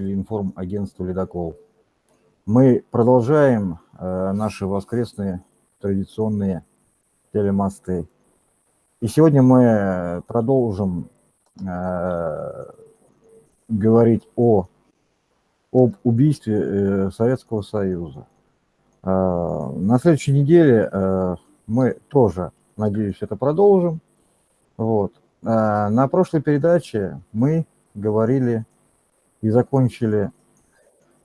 информагентства «Ледокол». Мы продолжаем э, наши воскресные традиционные телемосты. И сегодня мы продолжим э, говорить о, об убийстве э, Советского Союза. Э, на следующей неделе э, мы тоже, надеюсь, это продолжим. Вот. Э, на прошлой передаче мы говорили и закончили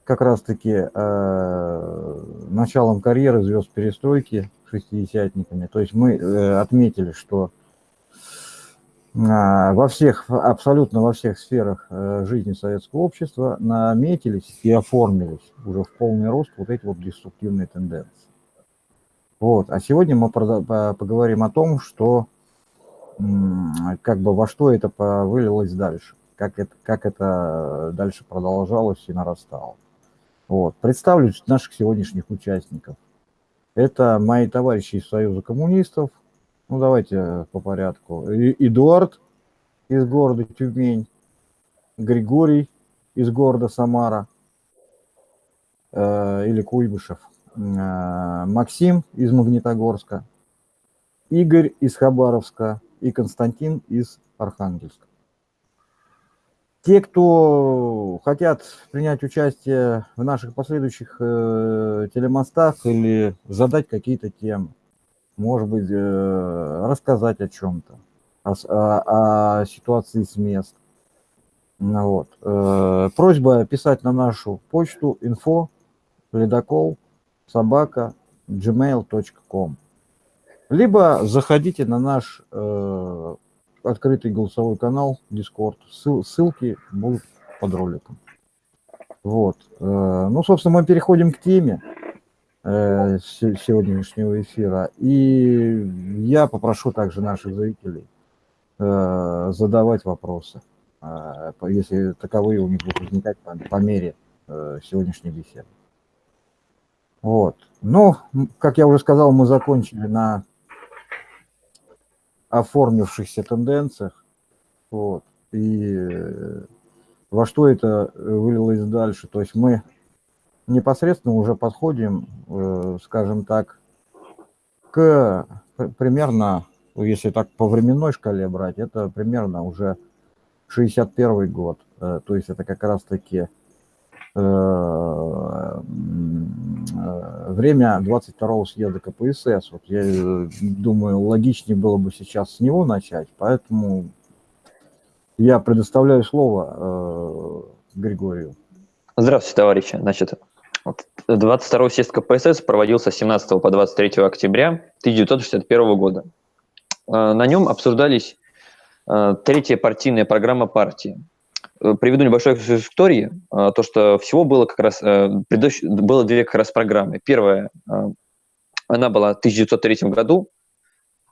как раз-таки э, началом карьеры звезд перестройки шестидесятниками. То есть мы э, отметили, что э, во всех, абсолютно во всех сферах э, жизни советского общества наметились и оформились уже в полный рост вот эти вот деструктивные тенденции. Вот. А сегодня мы поговорим о том, что как бы во что это вылилось дальше как это, как это дальше продолжалось и нарастало. Вот. Представлю наших сегодняшних участников. Это мои товарищи из Союза коммунистов. Ну, давайте по порядку. Эдуард из города Тюмень, Григорий из города Самара э, или Куйбышев, э, Максим из Магнитогорска, Игорь из Хабаровска и Константин из Архангельска. Те, кто хотят принять участие в наших последующих э, телемостах или задать какие-то темы, может быть, э, рассказать о чем-то, о, о, о ситуации с мест. Ну вот. Э, просьба писать на нашу почту info ледокол собака gmail.com либо заходите на наш э, открытый голосовой канал Discord. Ссыл, ссылки будут под роликом. Вот. Э, ну, собственно, мы переходим к теме э, сегодняшнего эфира. И я попрошу также наших зрителей э, задавать вопросы, если таковые у них будут возникать по, мере сегодняшней беседы. Вот. Но, как я уже сказал, мы закончили на оформившихся тенденциях. Вот. И э, во что это вылилось дальше. То есть мы непосредственно уже подходим, э, скажем так, к примерно, если так по временной шкале брать, это примерно уже 61 год. Э, то есть это как раз-таки время 22-го съезда КПСС. Вот я э, думаю, логичнее было бы сейчас с него начать, поэтому я предоставляю слово э, Григорию. Здравствуйте, товарищи. Значит, 22-й съезд КПСС проводился с 17 по 23 октября 1961 года. Э, на нем обсуждались э, третья партийная программа партии – Э, приведу небольшую историю, э, то, что всего было как раз, э, было две как раз программы. Первая, она была в 1903 году,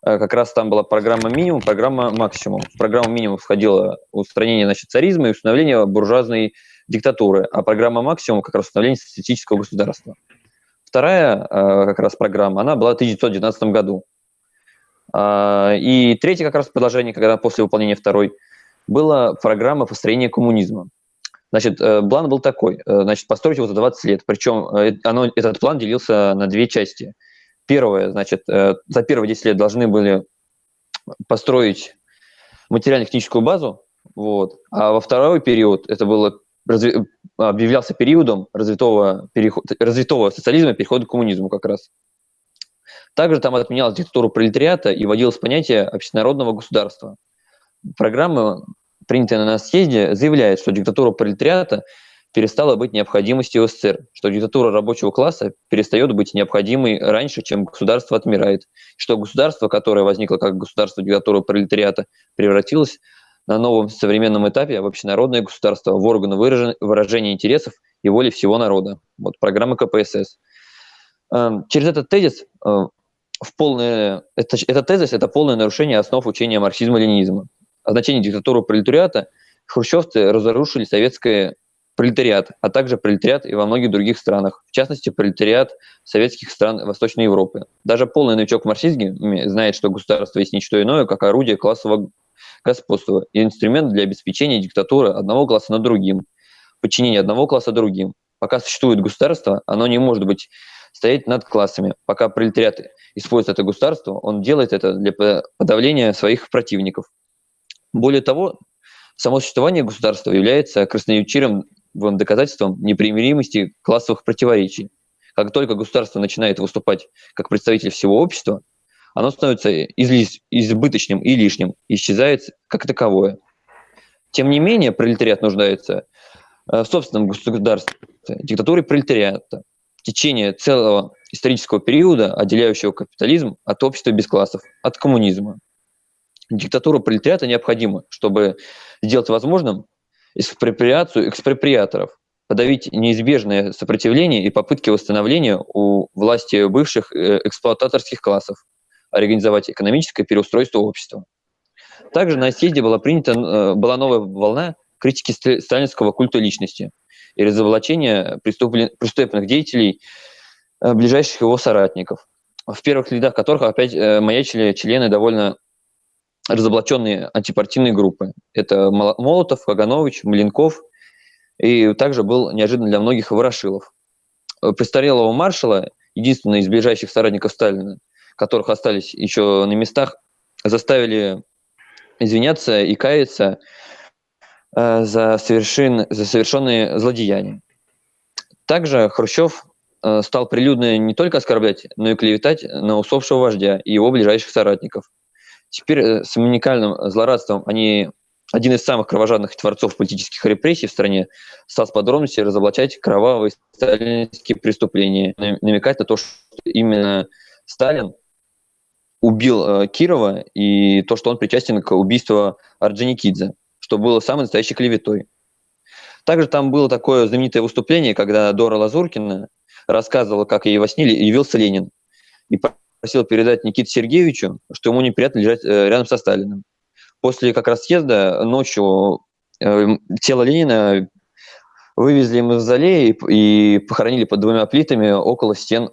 как раз там была программа минимум, программа максимум. В программу минимум входило устранение значит, царизма и установление буржуазной диктатуры, а программа максимум как раз установление социалистического государства. Вторая как раз программа, она была в 1919 году. И третье как раз предложение, когда после выполнения второй – была программа построения коммунизма. Значит, э, план был такой, э, значит, построить его за 20 лет, причем э, оно, этот план делился на две части. Первое, значит, за первые 10 лет должны были построить материально-техническую базу, вот, а во второй период, это было разви, объявлялся периодом развитого, переход, развитого социализма перехода к коммунизму как раз. Также там отменялась диктатура пролетариата и вводилось понятие общенародного государства – программа, принятая на съезде, заявляет, что диктатура пролетариата перестала быть необходимостью СССР, что диктатура рабочего класса перестает быть необходимой раньше, чем государство отмирает, что государство, которое возникло как государство диктатуры пролетариата, превратилось на новом современном этапе в общенародное государство, в органы выражения интересов и воли всего народа. Вот программа КПСС. Эм, через этот тезис э, в полное, это, этот тезис – это полное нарушение основ учения марксизма-ленинизма о значении диктатуры пролетариата, хрущевцы разрушили советское пролетариат, а также пролетариат и во многих других странах, в частности, пролетариат советских стран Восточной Европы. Даже полный новичок в марксизме знает, что государство есть ничто иное, как орудие классового господства и инструмент для обеспечения диктатуры одного класса над другим. подчинение одного класса другим. Пока существует государство, оно не может быть стоять над классами. Пока пролетариат использует это государство, он делает это для подавления своих противников. Более того, само существование государства является красноречивым доказательством непримиримости классовых противоречий. Как только государство начинает выступать как представитель всего общества, оно становится избыточным и лишним, исчезает как таковое. Тем не менее, пролетариат нуждается э, в собственном государстве, диктатуре пролетариата, в течение целого исторического периода, отделяющего капитализм от общества без классов, от коммунизма. Диктатура пролетариата необходима, чтобы сделать возможным экспроприацию экспроприаторов, подавить неизбежное сопротивление и попытки восстановления у власти бывших э, эксплуататорских классов, организовать экономическое переустройство общества. Также на съезде была принята э, была новая волна критики сталинского культа личности и разоблачения преступных деятелей, э, ближайших его соратников, в первых рядах которых опять маячили члены довольно разоблаченные антипартийные группы. Это Молотов, Каганович, Маленков, и также был неожиданно для многих Ворошилов. Престарелого маршала, единственный из ближайших соратников Сталина, которых остались еще на местах, заставили извиняться и каяться э, за, совершен, за совершенные злодеяния. Также Хрущев э, стал прилюдно не только оскорблять, но и клеветать на усопшего вождя и его ближайших соратников – Теперь э, с уникальным злорадством они один из самых кровожадных творцов политических репрессий в стране стал с подробностью разоблачать кровавые сталинские преступления, намекать на то, что именно Сталин убил э, Кирова и то, что он причастен к убийству Орджоникидзе, что было самой настоящей клеветой. Также там было такое знаменитое выступление, когда Дора Лазуркина рассказывала, как ей во сне явился Ленин. И просил передать Никите Сергеевичу, что ему неприятно лежать э, рядом со Сталиным. После как раз съезда ночью э, тело Ленина вывезли из мавзолея и, и похоронили под двумя плитами около стен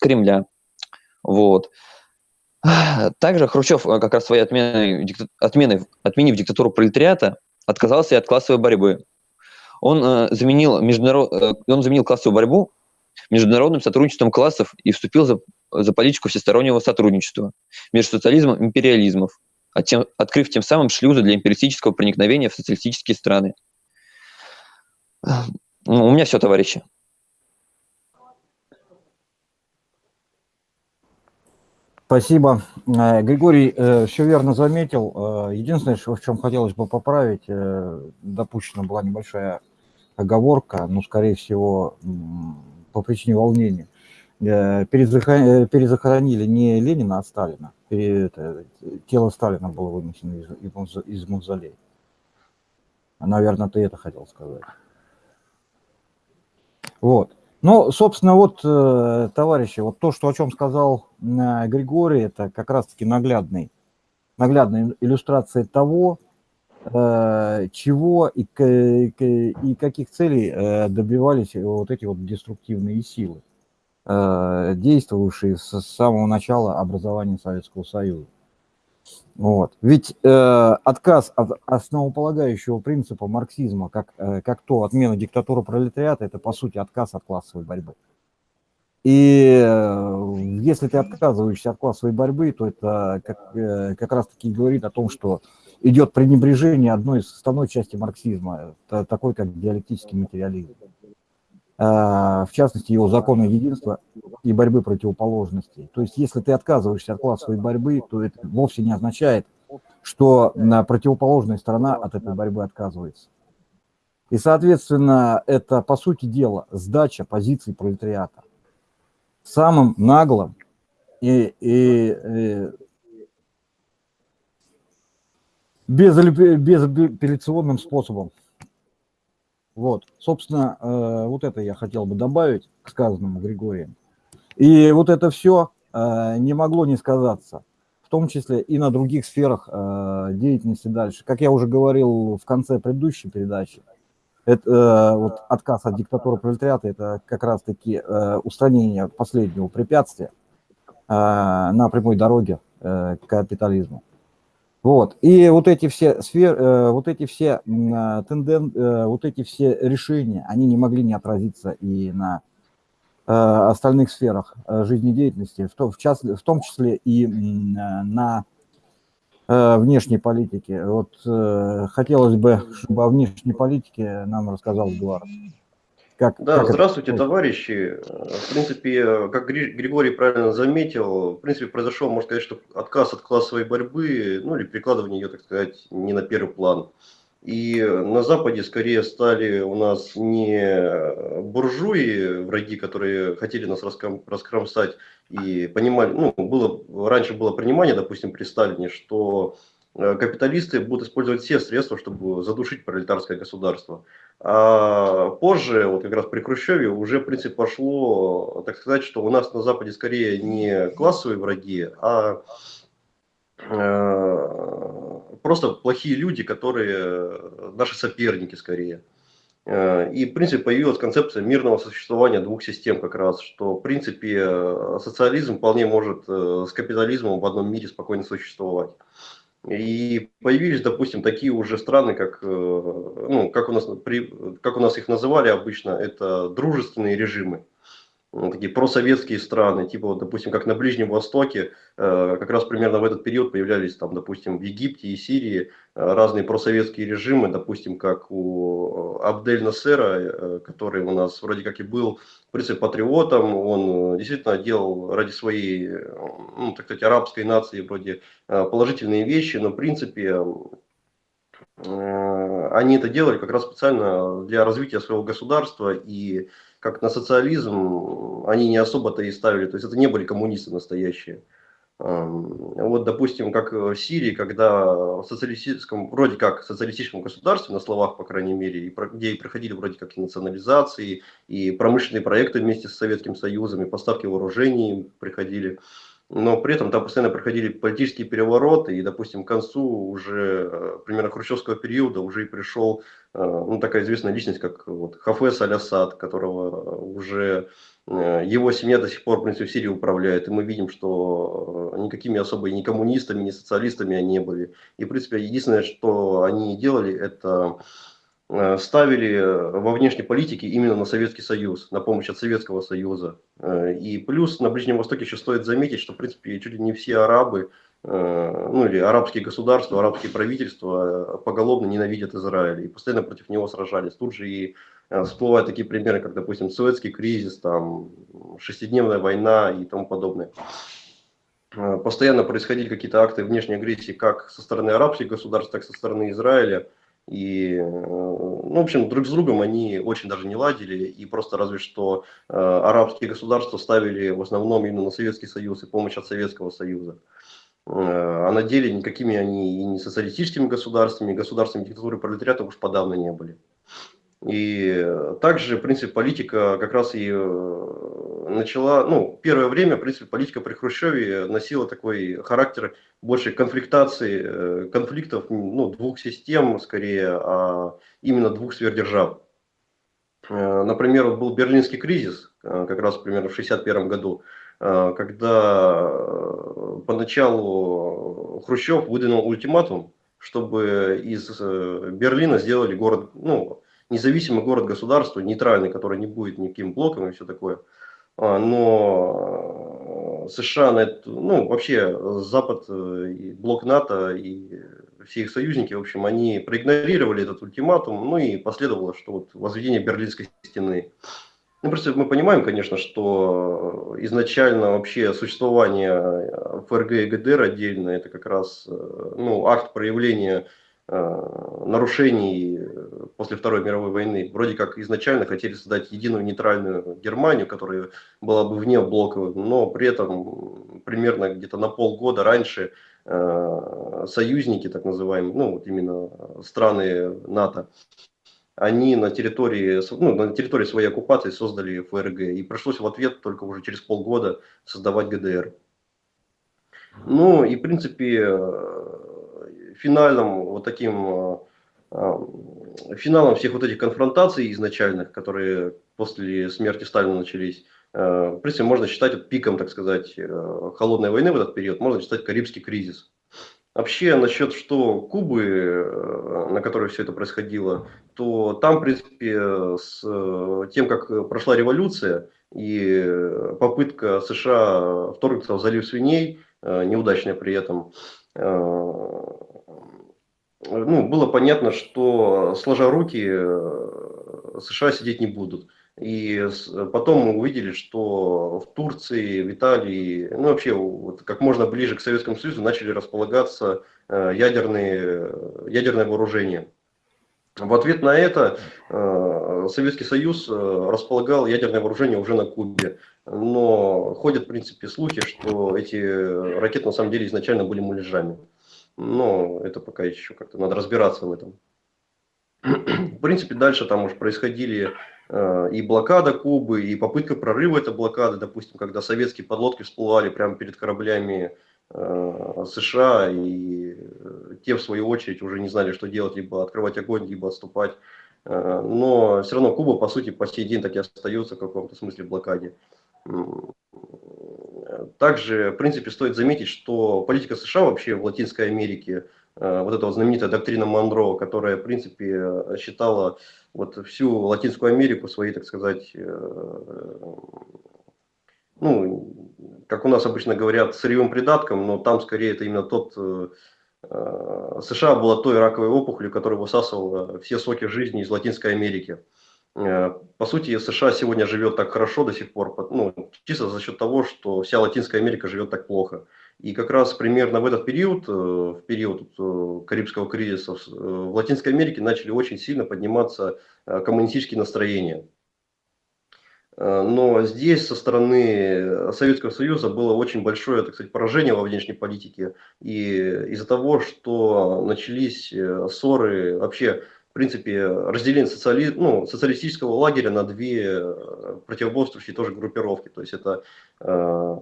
Кремля. Вот. Также Хрущев э, как раз своей отменой, отменой, отменив диктатуру пролетариата, отказался и от классовой борьбы. Он, э, заменил международ... он заменил классовую борьбу международным сотрудничеством классов и вступил за, за политику всестороннего сотрудничества между социализмом и империализмом, а тем, открыв тем самым шлюзы для империалистического проникновения в социалистические страны. Ну, у меня все, товарищи. Спасибо. Э, Григорий э, все верно заметил. Э, единственное, в чем хотелось бы поправить, допущена была небольшая оговорка, но, скорее всего, по причине волнения. Э, перезахоронили не Ленина, а Сталина. Это, тело Сталина было вынесено из, из, мавзолея. Наверное, ты это хотел сказать. Вот. Ну, собственно, вот, э, товарищи, вот то, что, о чем сказал э, Григорий, это как раз-таки наглядный, наглядная иллюстрация того, Э, чего и, и каких целей э, добивались вот эти вот деструктивные силы, э, действовавшие с самого начала образования Советского Союза. Вот. Ведь э, отказ от основополагающего принципа марксизма, как, э, как то отмена диктатуры пролетариата, это по сути отказ от классовой борьбы. И э, если ты отказываешься от классовой борьбы, то это как, э, как раз таки говорит о том, что идет пренебрежение одной из основной части марксизма, такой как диалектический материализм. А, в частности, его законы единства и борьбы противоположностей. То есть, если ты отказываешься от классовой борьбы, то это вовсе не означает, что противоположная сторона от этой борьбы отказывается. И, соответственно, это, по сути дела, сдача позиций пролетариата. Самым наглым и, и, и без, безапелляционным способом. Вот, собственно, э, вот это я хотел бы добавить к сказанному Григорием. И вот это все э, не могло не сказаться, в том числе и на других сферах э, деятельности дальше. Как я уже говорил в конце предыдущей передачи, это вот отказ от диктатуры пролетариата, это как раз-таки устранение последнего препятствия на прямой дороге к капитализму. Вот. И вот эти все сферы, э, вот эти все э, тенден, э, вот эти все решения, они не могли не отразиться и на остальных сферах жизнедеятельности, в том, в, част, в том числе и на внешней политике. Вот хотелось бы, чтобы о внешней политике нам рассказал Эдуард. Как, да, как здравствуйте, это... товарищи. В принципе, как Григорий правильно заметил, в принципе, произошел, можно сказать, что отказ от классовой борьбы, ну или перекладывание ее, так сказать, не на первый план. И на Западе скорее стали у нас не буржуи, враги, которые хотели нас раскромсать и понимали, ну, было, раньше было понимание, допустим, при Сталине, что капиталисты будут использовать все средства, чтобы задушить пролетарское государство. А позже, вот как раз при Хрущеве, уже в принципе пошло, так сказать, что у нас на Западе скорее не классовые враги, а э, просто плохие люди, которые наши соперники скорее. Э, и, в принципе, появилась концепция мирного существования двух систем как раз, что, в принципе, социализм вполне может с капитализмом в одном мире спокойно существовать. И появились, допустим, такие уже страны, как, э, ну, как, у нас, как у нас их называли обычно, это дружественные режимы такие просоветские страны, типа, вот, допустим, как на Ближнем Востоке, э, как раз примерно в этот период появлялись, там, допустим, в Египте и Сирии э, разные просоветские режимы, допустим, как у Абдель Насера, который у нас вроде как и был, в принципе, патриотом, он действительно делал ради своей, ну, так сказать, арабской нации вроде положительные вещи, но, в принципе, они это делали как раз специально для развития своего государства и как на социализм они не особо-то и ставили, то есть это не были коммунисты настоящие. Вот, допустим, как в Сирии, когда в социалистическом, вроде как социалистическом государстве, на словах, по крайней мере, где и проходили вроде как и национализации, и промышленные проекты вместе с Советским Союзом, и поставки вооружений приходили, но при этом там постоянно проходили политические перевороты, и, допустим, к концу уже, э, примерно хрущевского периода, уже и пришел ну, такая известная личность, как вот, Хафес Аль-Асад, которого уже э, его семья до сих пор, в принципе, в Сирии управляет, и мы видим, что никакими особо ни коммунистами, ни социалистами они не были. И, в принципе, единственное, что они делали, это Э, ставили э, во внешней политике именно на Советский Союз, на помощь от Советского Союза. Э, и плюс на Ближнем Востоке еще стоит заметить, что в принципе чуть ли не все арабы, ну или арабские государства, арабские правительства поголовно ненавидят Израиль и постоянно против него сражались. Тут же и всплывают такие примеры, как, допустим, Суэцкий кризис, там, шестидневная война и тому подобное. Постоянно происходили какие-то акты внешней агрессии как со стороны арабских государств, так и со стороны Израиля. И, э, ну, в общем, друг с другом они очень даже не ладили, и просто разве что э, арабские государства ставили в основном именно на Советский Союз и помощь от Советского Союза. Э, а на деле никакими они и не социалистическими государствами, и государствами диктатуры пролетариата уж подавно не были. И также, в принципе, политика как раз и э, начала, ну, первое время, в принципе, политика при Хрущеве носила такой характер больше конфликтации, э, конфликтов, ну, двух систем, скорее, а именно двух сверхдержав. Э, например, вот был Берлинский кризис, как раз примерно в 1961 году, когда поначалу Хрущев выдвинул ультиматум, чтобы из Берлина сделали город, ну, независимый город-государство, нейтральный, который не будет никаким блоком и все такое. А, но США на это, ну, вообще Запад, э, и блок НАТО и все их союзники, в общем, они проигнорировали этот ультиматум, ну и последовало, что вот возведение Берлинской стены. Ну, просто мы понимаем, конечно, что изначально вообще существование ФРГ и ГДР отдельно, это как раз э, ну, акт проявления Э, нарушений э, после Второй мировой войны. Вроде как изначально хотели создать единую нейтральную Германию, которая была бы вне блока, но при этом примерно где-то на полгода раньше э, союзники, так называемые, ну вот именно страны НАТО, они на территории, ну, на территории своей оккупации создали ФРГ, и пришлось в ответ только уже через полгода создавать ГДР. Ну и в принципе финальным вот таким э, э, финалом всех вот этих конфронтаций изначальных, которые после смерти Сталина начались, э, в принципе, можно считать пиком, так сказать, холодной войны в этот период, можно считать Карибский кризис. Вообще, насчет что Кубы, э, на которой все это происходило, то там, в принципе, с тем, как прошла революция и попытка США вторгнуться в залив свиней, неудачная при этом, ну, было понятно, что сложа руки США сидеть не будут. И потом мы увидели, что в Турции, в Италии, ну вообще вот как можно ближе к Советскому Союзу начали располагаться э, ядерные, ядерное вооружение. В ответ на это э, Советский Союз э, располагал ядерное вооружение уже на Кубе. Но ходят, в принципе, слухи, что эти ракеты на самом деле изначально были муляжами. Но это пока еще как-то надо разбираться в этом. В принципе, дальше там уже происходили Э, и блокада Кубы, и попытка прорыва этой блокады, допустим, когда советские подлодки всплывали прямо перед кораблями э, США, и э, те, в свою очередь, уже не знали, что делать, либо открывать огонь, либо отступать. Но все равно Куба, по сути, по сей день так и остается в каком-то смысле блокаде. Также, в принципе, стоит заметить, что политика США вообще в Латинской Америке, вот эта вот знаменитая доктрина Монро, которая, в принципе, считала вот всю Латинскую Америку своей, так сказать, э, ну, как у нас обычно говорят, сырьевым придатком, но там скорее это именно тот, э, э, США была той раковой опухолью, которая высасывала все соки жизни из Латинской Америки. По сути, США сегодня живет так хорошо до сих пор, ну, чисто за счет того, что вся Латинская Америка живет так плохо. И как раз примерно в этот период, э, в период э, Карибского кризиса, э, в Латинской Америке начали очень сильно подниматься коммунистические настроения. Но здесь со стороны Советского Союза было очень большое так сказать, поражение во внешней политике. И из-за того, что начались ссоры, вообще принципе, разделение социали... ну, социалистического лагеря на две э, противоборствующие тоже группировки. То есть это э,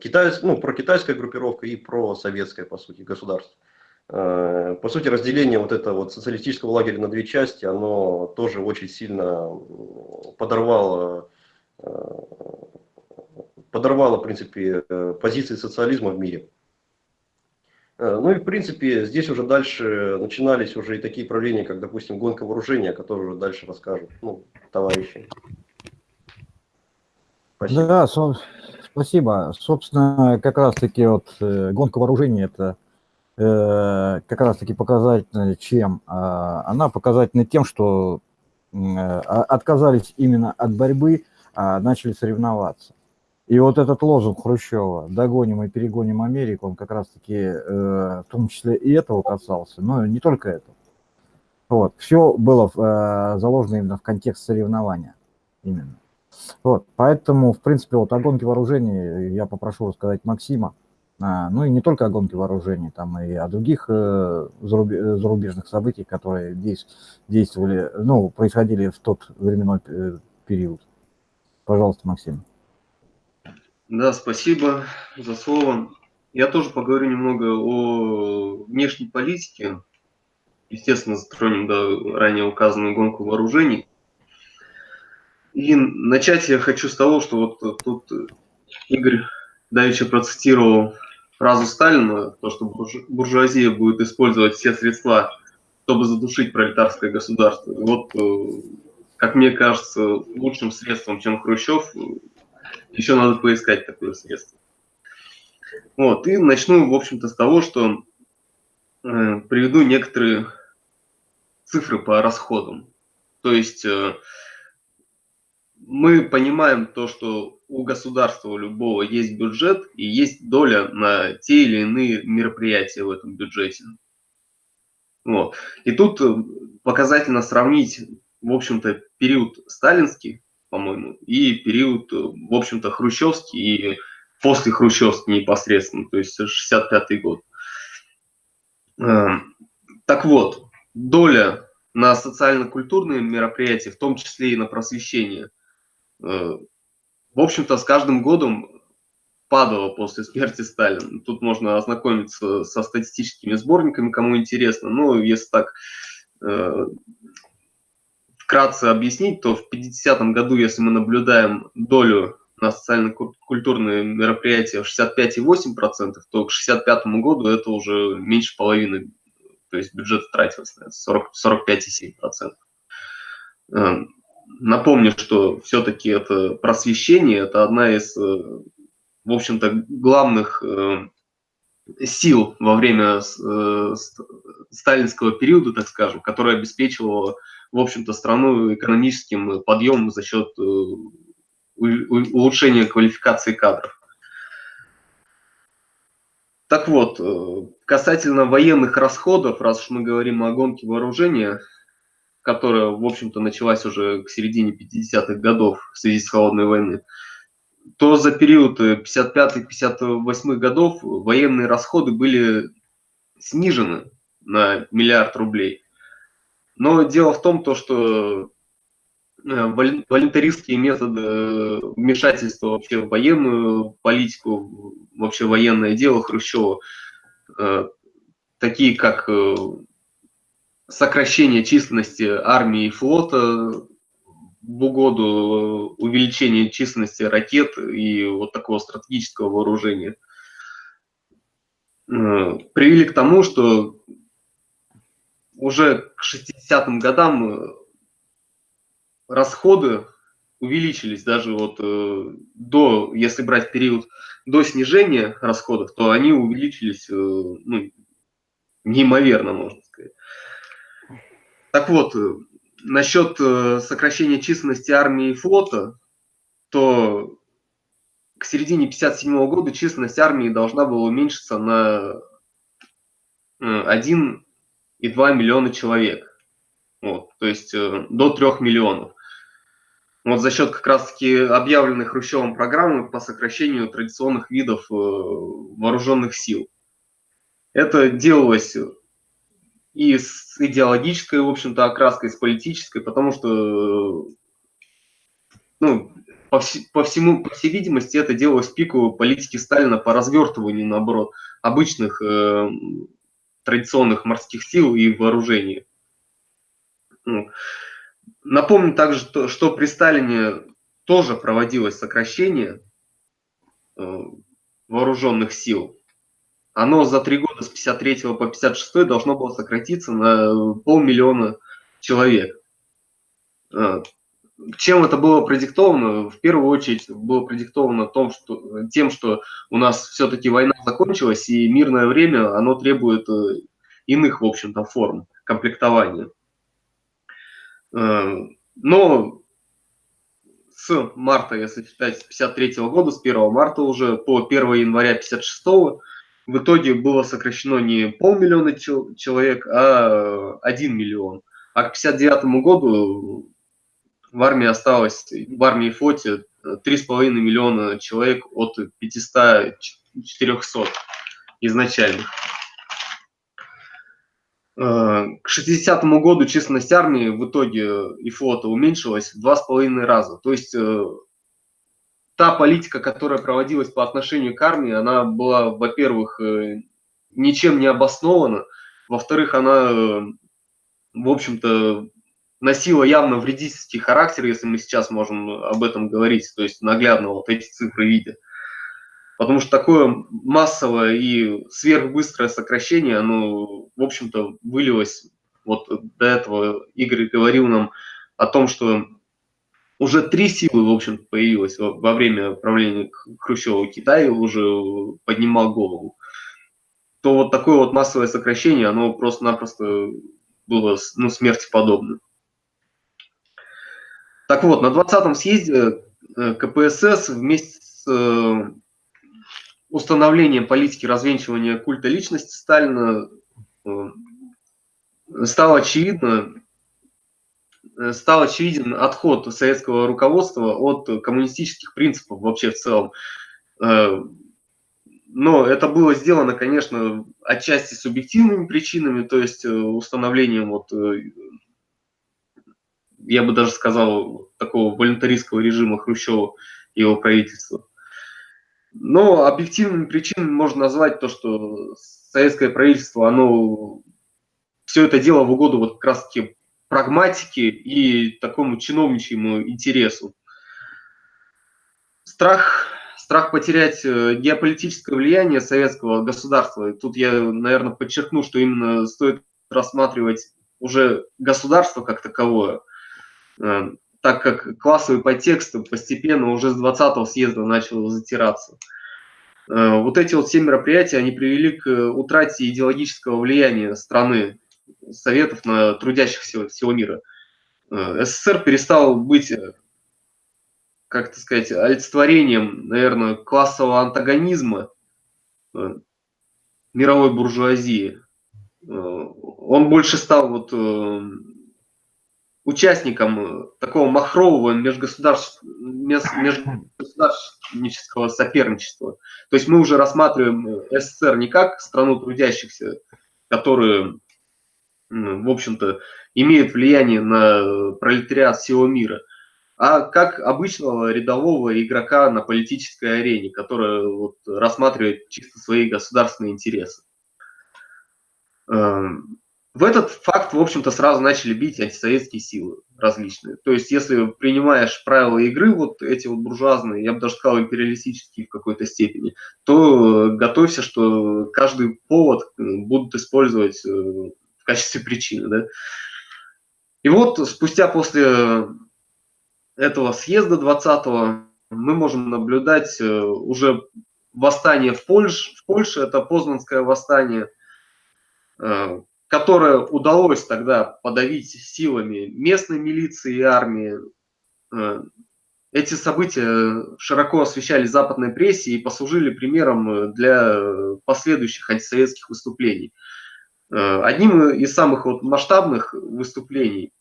китайс... ну, прокитайская группировка и просоветская, по сути, государство. Э, по сути, разделение вот этого вот социалистического лагеря на две части, оно тоже очень сильно подорвало, э, подорвало, в принципе, э, позиции социализма в мире. Э, ну и в принципе здесь уже дальше начинались уже и такие правления, как допустим гонка вооружения, о которой уже дальше расскажут ну, товарищи. Спасибо. Да, со спасибо. Собственно, как раз таки вот э, гонка вооружения это э, как раз таки показательна чем? Э, она показательна тем, что э, отказались именно от борьбы, а начали соревноваться. И вот этот лозунг Хрущева «догоним и перегоним Америку», он как раз-таки э, в том числе и этого касался, но не только этого. Вот. Все было э, заложено именно в контекст соревнования. Именно. Вот. Поэтому, в принципе, вот о гонке вооружений я попрошу рассказать Максима. А, ну и не только о гонке вооружений, там и о других э, зарубежных событиях, которые действовали, ну, происходили в тот временной э, период. Пожалуйста, Максим. Да, спасибо за слово. Я тоже поговорю немного о внешней политике. Естественно, затронем да, ранее указанную гонку вооружений. И начать я хочу с того, что вот тут Игорь давеча процитировал фразу Сталина, то, что буржуазия будет использовать все средства, чтобы задушить пролетарское государство. И вот, э, как мне кажется, лучшим средством, чем Хрущев, еще надо поискать такое средство. Вот, и начну, в общем-то, с того, что э, приведу некоторые цифры по расходам. То есть э, мы понимаем то, что у государства, у любого есть бюджет и есть доля на те или иные мероприятия в этом бюджете. Вот. И тут э, показательно сравнить, в общем-то, период сталинский по-моему, и период, э, в общем-то, хрущевский и после хрущевский непосредственно, то есть 65 год. Эм, так вот, доля на социально-культурные мероприятия, в том числе и на просвещение, э, в общем-то, с каждым годом падала после смерти Сталина. Тут можно ознакомиться со статистическими сборниками, кому интересно. Но если так э, вкратце объяснить, то в 50-м году, если мы наблюдаем долю на социально-культурные мероприятия 65,8%, то к 65 году это уже меньше половины, то есть бюджет тратился на 45,7%. Эм, напомню, что все-таки это просвещение, это одна из, э, в общем-то, главных э, сил во время э, сталинского периода, так скажем, которая обеспечивала, в общем-то, страну экономическим подъемом за счет улучшения квалификации кадров. Так вот, касательно военных расходов, раз уж мы говорим о гонке вооружения, которая, в общем-то, началась уже к середине 50-х годов в связи с холодной войной, то за период 55-58 годов военные расходы были снижены на миллиард рублей. Но дело в том, то, что э, волонтаристские методы вмешательства вообще в военную политику, вообще военное дело Хрущева, э, такие как э, сокращение численности армии и флота в угоду увеличения численности ракет и вот такого стратегического вооружения, э, привели к тому, что уже к 60-м годам э, расходы увеличились даже вот э, до, если брать период до снижения расходов, то они увеличились ну, неимоверно, можно сказать. Так вот, э, насчет э, сокращения численности армии и флота, то к середине 1957 года численность армии должна была уменьшиться на 1,2 э, миллиона человек. Вот, то есть до 3 миллионов. Вот за счет как раз-таки объявленной Хрущевым программы по сокращению традиционных видов вооруженных сил. Это делалось и с идеологической, в общем-то, окраской, с политической, потому что, ну, по, вс по всему, по всей видимости, это делалось пику политики Сталина по развертыванию, наоборот, обычных э, традиционных морских сил и вооружений. Ну, напомню также, что, что при Сталине тоже проводилось сокращение э, вооруженных сил оно за три года с 53 по 56 должно было сократиться на полмиллиона человек. Чем это было продиктовано? В первую очередь было продиктовано том, что, тем, что у нас все-таки война закончилась, и мирное время, оно требует э, иных, в общем-то, форм комплектования. А, но с марта, если считать, с 53 года, с 1 марта уже по 1 января 56 в итоге было сокращено не полмиллиона человек, а 1 миллион. А к 59 году в армии осталось, в армии и флоте 3,5 миллиона человек от 500-400 изначальных. Э, к 60 году численность армии в итоге и флота уменьшилась в 2,5 раза. То есть э, та политика, которая проводилась по отношению к армии, она была, во-первых, э, ничем не обоснована, во-вторых, она, э, в общем-то, носила явно вредительский характер, если мы сейчас можем об этом говорить, то есть наглядно вот эти цифры видя. Потому что такое массовое и сверхбыстрое сокращение, оно, в общем-то, вылилось, вот до этого Игорь говорил нам о том, что уже три силы, в общем появилось во время правления Хрущева. Китай уже поднимал голову. То вот такое вот массовое сокращение, оно просто-напросто было ну, смерти подобно. Так вот, на 20-м съезде э, КПСС вместе с э, установлением политики развенчивания культа личности Сталина э, стало очевидно, стал очевиден отход советского руководства от коммунистических принципов вообще в целом. Но это было сделано, конечно, отчасти субъективными причинами, то есть установлением, вот, я бы даже сказал, такого волонтаристского режима Хрущева и его правительства. Но объективными причинами можно назвать то, что советское правительство, оно все это дело в угоду вот как раз-таки прагматике и такому чиновничьему интересу. страх, страх потерять э, геополитическое влияние советского государства. Тут я, наверное, подчеркну, что именно стоит рассматривать уже государство как таковое, так как классовый подтекст постепенно уже с 20-го съезда начал затираться. Э, вот эти вот все мероприятия, они привели к утрате идеологического влияния страны, Советов на трудящихся всего мира. СССР перестал быть как это сказать, олицетворением, наверное, классового антагонизма э, мировой буржуазии. Э, он больше стал вот э, участником такого махрового межгосударств, межгосударственнического соперничества. То есть мы уже рассматриваем СССР не как страну трудящихся, которые, в общем-то, имеют влияние на пролетариат всего мира – а как обычного рядового игрока на политической арене, который вот рассматривает чисто свои государственные интересы. В этот факт, в общем-то, сразу начали бить антисоветские силы различные. То есть, если принимаешь правила игры, вот эти вот буржуазные, я бы даже сказал, империалистические в какой-то степени, то готовься, что каждый повод будут использовать э, в качестве причины. Да? И вот спустя после этого съезда 20-го мы можем наблюдать э, уже восстание в Польше, в Польше это Познанское восстание, э, которое удалось тогда подавить силами местной милиции и армии. Э, эти события широко освещали западной прессе и послужили примером для последующих антисоветских выступлений. Одним из самых вот масштабных выступлений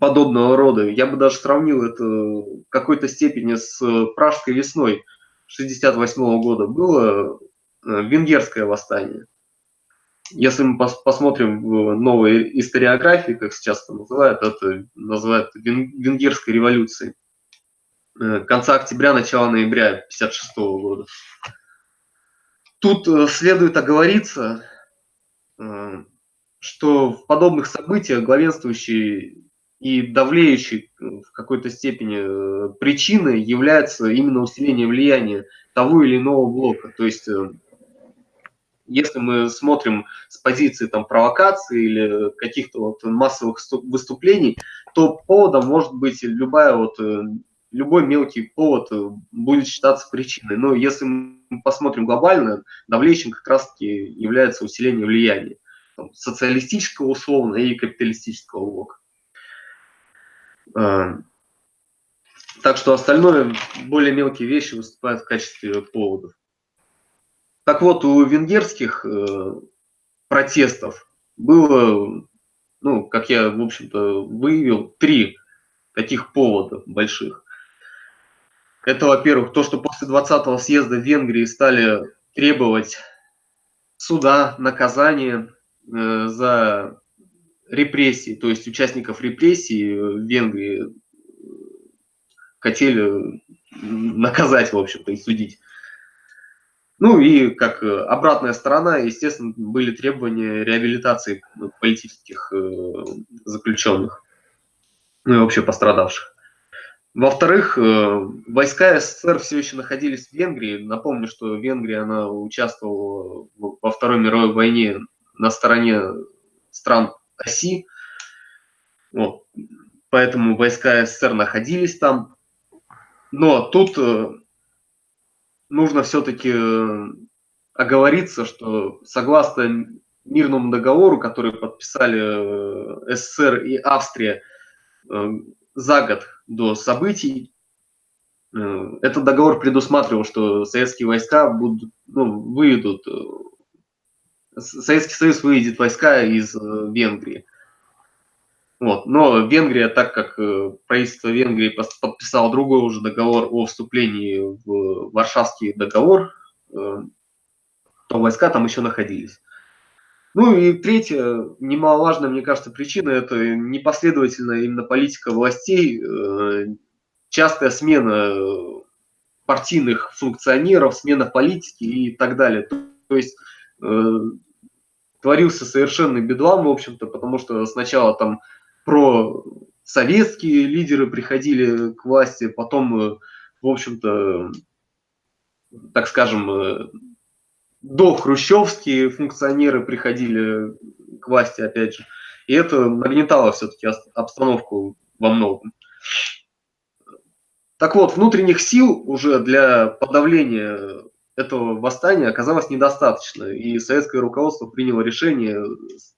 подобного рода. Я бы даже сравнил это в какой-то степени с Пражской весной 1968 года. Было э, венгерское восстание. Если мы пос посмотрим в новой историографии, как сейчас это называют, это называют венгерской революцией. Э, конца октября, начала ноября 1956 года. Тут э, следует оговориться, что в подобных событиях главенствующий и давлеющей э, в какой-то степени э, причиной является именно усиление влияния того или иного блока. То есть, э, если мы смотрим с позиции там, провокации или каких-то вот массовых выступлений, то поводом может быть любая вот, любой мелкий повод будет считаться причиной. Но если мы посмотрим глобально, давлеющим как раз-таки является усиление влияния там, социалистического условно и капиталистического блока. А, так что остальное, более мелкие вещи выступают в качестве поводов. Так вот, у венгерских э, протестов было, ну, как я, в общем-то, выявил, три таких повода больших. Это, во-первых, то, что после 20-го съезда в Венгрии стали требовать суда, наказания э, за репрессий, то есть участников репрессий в Венгрии хотели наказать, в общем-то, и судить. Ну и как обратная сторона, естественно, были требования реабилитации политических э, заключенных, ну и вообще пострадавших. Во-вторых, э, войска СССР все еще находились в Венгрии. Напомню, что Венгрия она участвовала во Второй мировой войне на стороне стран оси. Вот. Поэтому войска СССР находились там. Но тут э, нужно все-таки э, оговориться, что согласно мирному договору, который подписали э, СССР и Австрия за год до событий, этот договор предусматривал, что советские войска будут, ну, выведут Советский Союз выведет войска из э, Венгрии. Вот. Но Венгрия, так как э, правительство Венгрии подписало другой уже договор о вступлении в Варшавский договор, э, то войска там еще находились. Ну и третья, немаловажная, мне кажется, причина – это непоследовательная именно политика властей, частая смена партийных функционеров, смена политики и так далее. То есть творился совершенный бедлам, в общем-то, потому что сначала там про советские лидеры приходили к власти, потом э, в общем-то, так скажем, до хрущевские функционеры приходили к власти, опять же. И это нагнетало все-таки обстановку во многом. Так вот, внутренних сил уже для подавления этого восстания оказалось недостаточно, и советское руководство приняло решение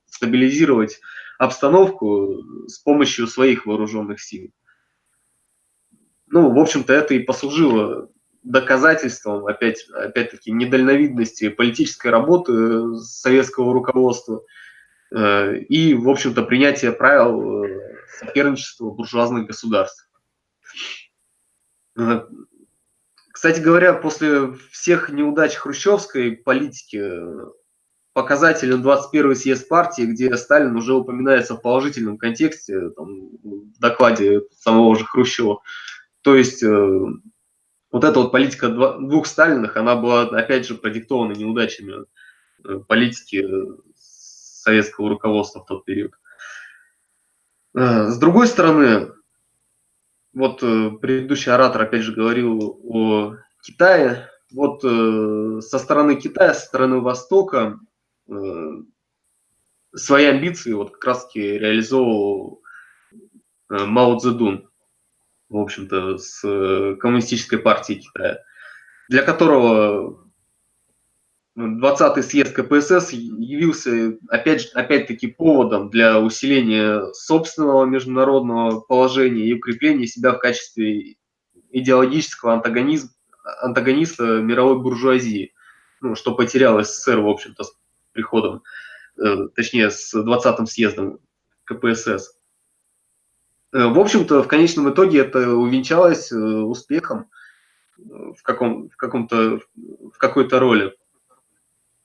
стабилизировать обстановку с помощью своих вооруженных сил. Ну, в общем-то, это и послужило доказательством, опять, опять-таки, недальновидности политической работы советского руководства э, и, в общем-то, принятия правил э, соперничества буржуазных государств. Э, кстати говоря, после всех неудач хрущевской политики показателен 21 съезд партии, где Сталин уже упоминается в положительном контексте, там, в докладе самого же Хрущева. То есть вот эта вот политика двух Сталинах, она была, опять же, продиктована неудачами э, политики э, советского руководства в тот период. Э, с другой стороны, вот предыдущий оратор опять же говорил о Китае. Вот со стороны Китая, со стороны Востока свои амбиции вот как раз таки реализовывал Мао Цзэдун в общем-то, с э, коммунистической партией Китая, для которого 20-й съезд КПСС явился опять, опять-таки поводом для усиления собственного международного положения и укрепления себя в качестве идеологического антагонизма, антагониста мировой буржуазии, ну, что потерял СССР, в общем-то, приходом, э, точнее, с 20-м съездом КПСС. Э, в общем-то, в конечном итоге это увенчалось э, успехом в, каком, в, каком-то, в какой-то роли.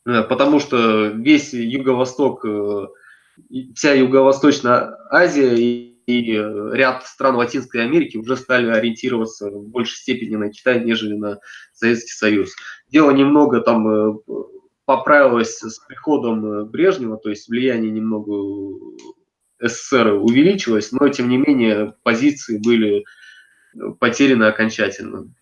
Потому что весь Юго-Восток, вся Юго-Восточная Азия и, и ряд стран Латинской Америки уже стали ориентироваться в большей степени на Китай, нежели на Советский Союз. Дело немного там поправилось с приходом Брежнева, то есть влияние немного СССР увеличилось, но тем не менее позиции были потеряны окончательно.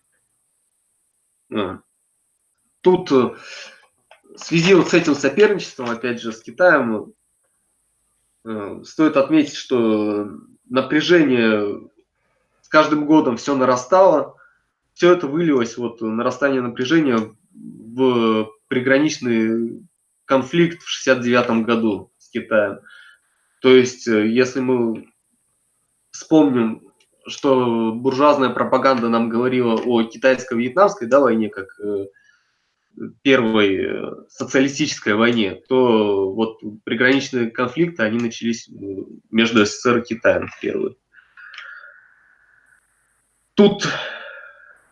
Тут э, в связи вот с этим соперничеством, опять же, с Китаем, э, стоит отметить, что напряжение с каждым годом все нарастало. Все это вылилось, вот нарастание напряжения в приграничный конфликт в 1969 году с Китаем. То есть, э, если мы вспомним, что буржуазная пропаганда нам говорила о китайско-вьетнамской да, войне, как э, первой э, социалистической войне, то вот приграничные конфликты, они начались между СССР и Китаем первые. Тут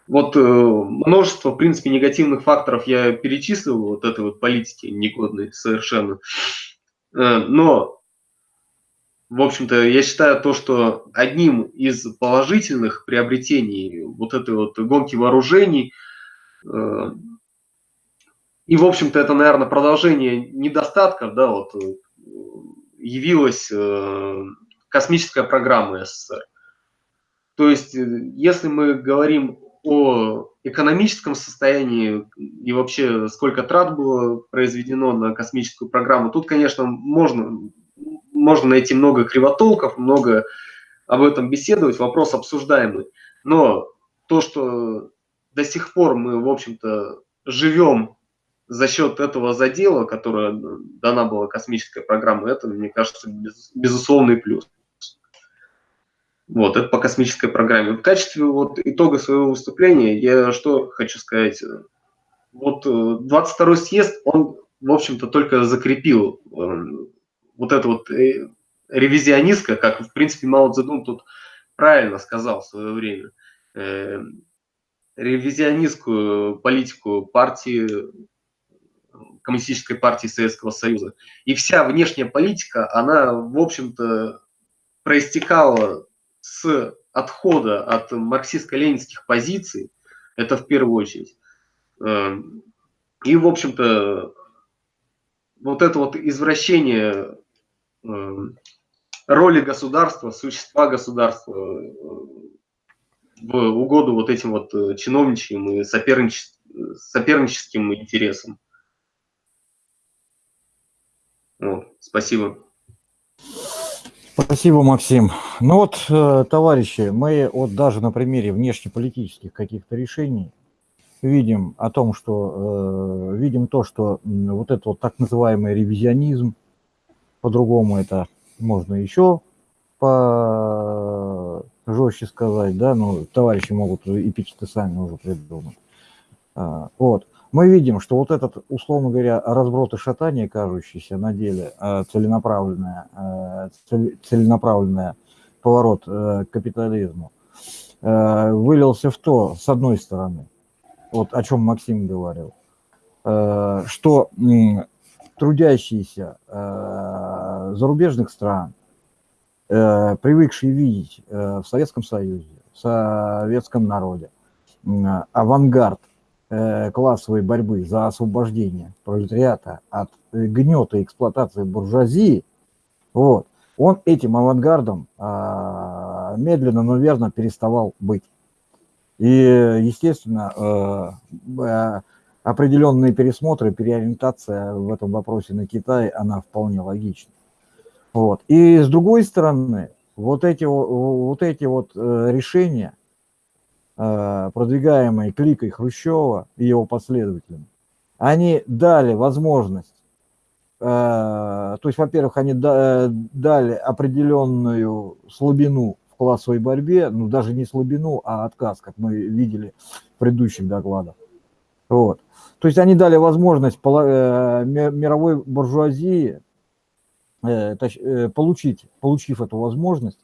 вот множество, в принципе, негативных факторов я перечислил, вот этой вот политики негодной совершенно. Но в общем-то, я считаю то, что одним из положительных приобретений вот этой вот гонки вооружений, э, и, в общем-то, это, наверное, продолжение недостатков, да, вот, э, явилась э, космическая программа СССР. То есть, если мы говорим о экономическом состоянии и вообще сколько трат было произведено на космическую программу, тут, конечно, можно можно найти много кривотолков, много об этом беседовать, вопрос обсуждаемый. Но то, что до сих пор мы, в общем-то, живем за счет этого задела, которое дана была космическая программа, это, мне кажется, без, безусловный плюс. Вот, это по космической программе. В качестве вот итога своего выступления я что хочу сказать. Вот 22-й э, съезд, он, в общем-то, только закрепил э, вот это вот э, ревизионистка, как, в принципе, Мао Цзэдун тут правильно сказал в свое время, ревизионистскую политику партии, коммунистической партии Советского Союза. И вся внешняя политика, она, в общем-то, проистекала с отхода от марксистско-ленинских позиций, это в первую очередь. Э, и, в общем-то, вот это вот извращение Эм, роли государства, существа государства, э, в угоду вот этим вот э, чиновничьим и соперниче- соперническим интересам. Вот, спасибо. Спасибо, Максим. Ну вот, э, товарищи, мы вот даже на примере внешнеполитических каких-то решений видим о том, что э, видим то, что вот это вот так называемый ревизионизм, по-другому это можно еще по жестче сказать, да, ну, товарищи могут эпитеты сами уже придумать. А, вот мы видим, что вот этот, условно говоря, разброд и шатание, кажущийся на деле э, целенаправленное, э, целенаправленное поворот э, к капитализму, вылился в то, с одной стороны, вот о чем Максим говорил, что трудящиеся зарубежных стран, привыкшие видеть в Советском Союзе, в советском народе авангард классовой борьбы за освобождение пролетариата от гнета и эксплуатации буржуазии, вот, он этим авангардом а, медленно, но верно переставал быть. И, естественно, э, э, определенные пересмотры, переориентация в этом вопросе на Китай, она вполне логична. Вот. И с другой стороны, вот эти вот, эти вот решения, Э, продвигаемые кликой Хрущева и его последователями, они дали возможность, э, то есть, во-первых, они дали определенную слабину в классовой борьбе, ну даже не слабину, а отказ, как мы видели в предыдущих докладах. Вот. То есть они дали возможность э, мировой буржуазии получить, получив эту возможность,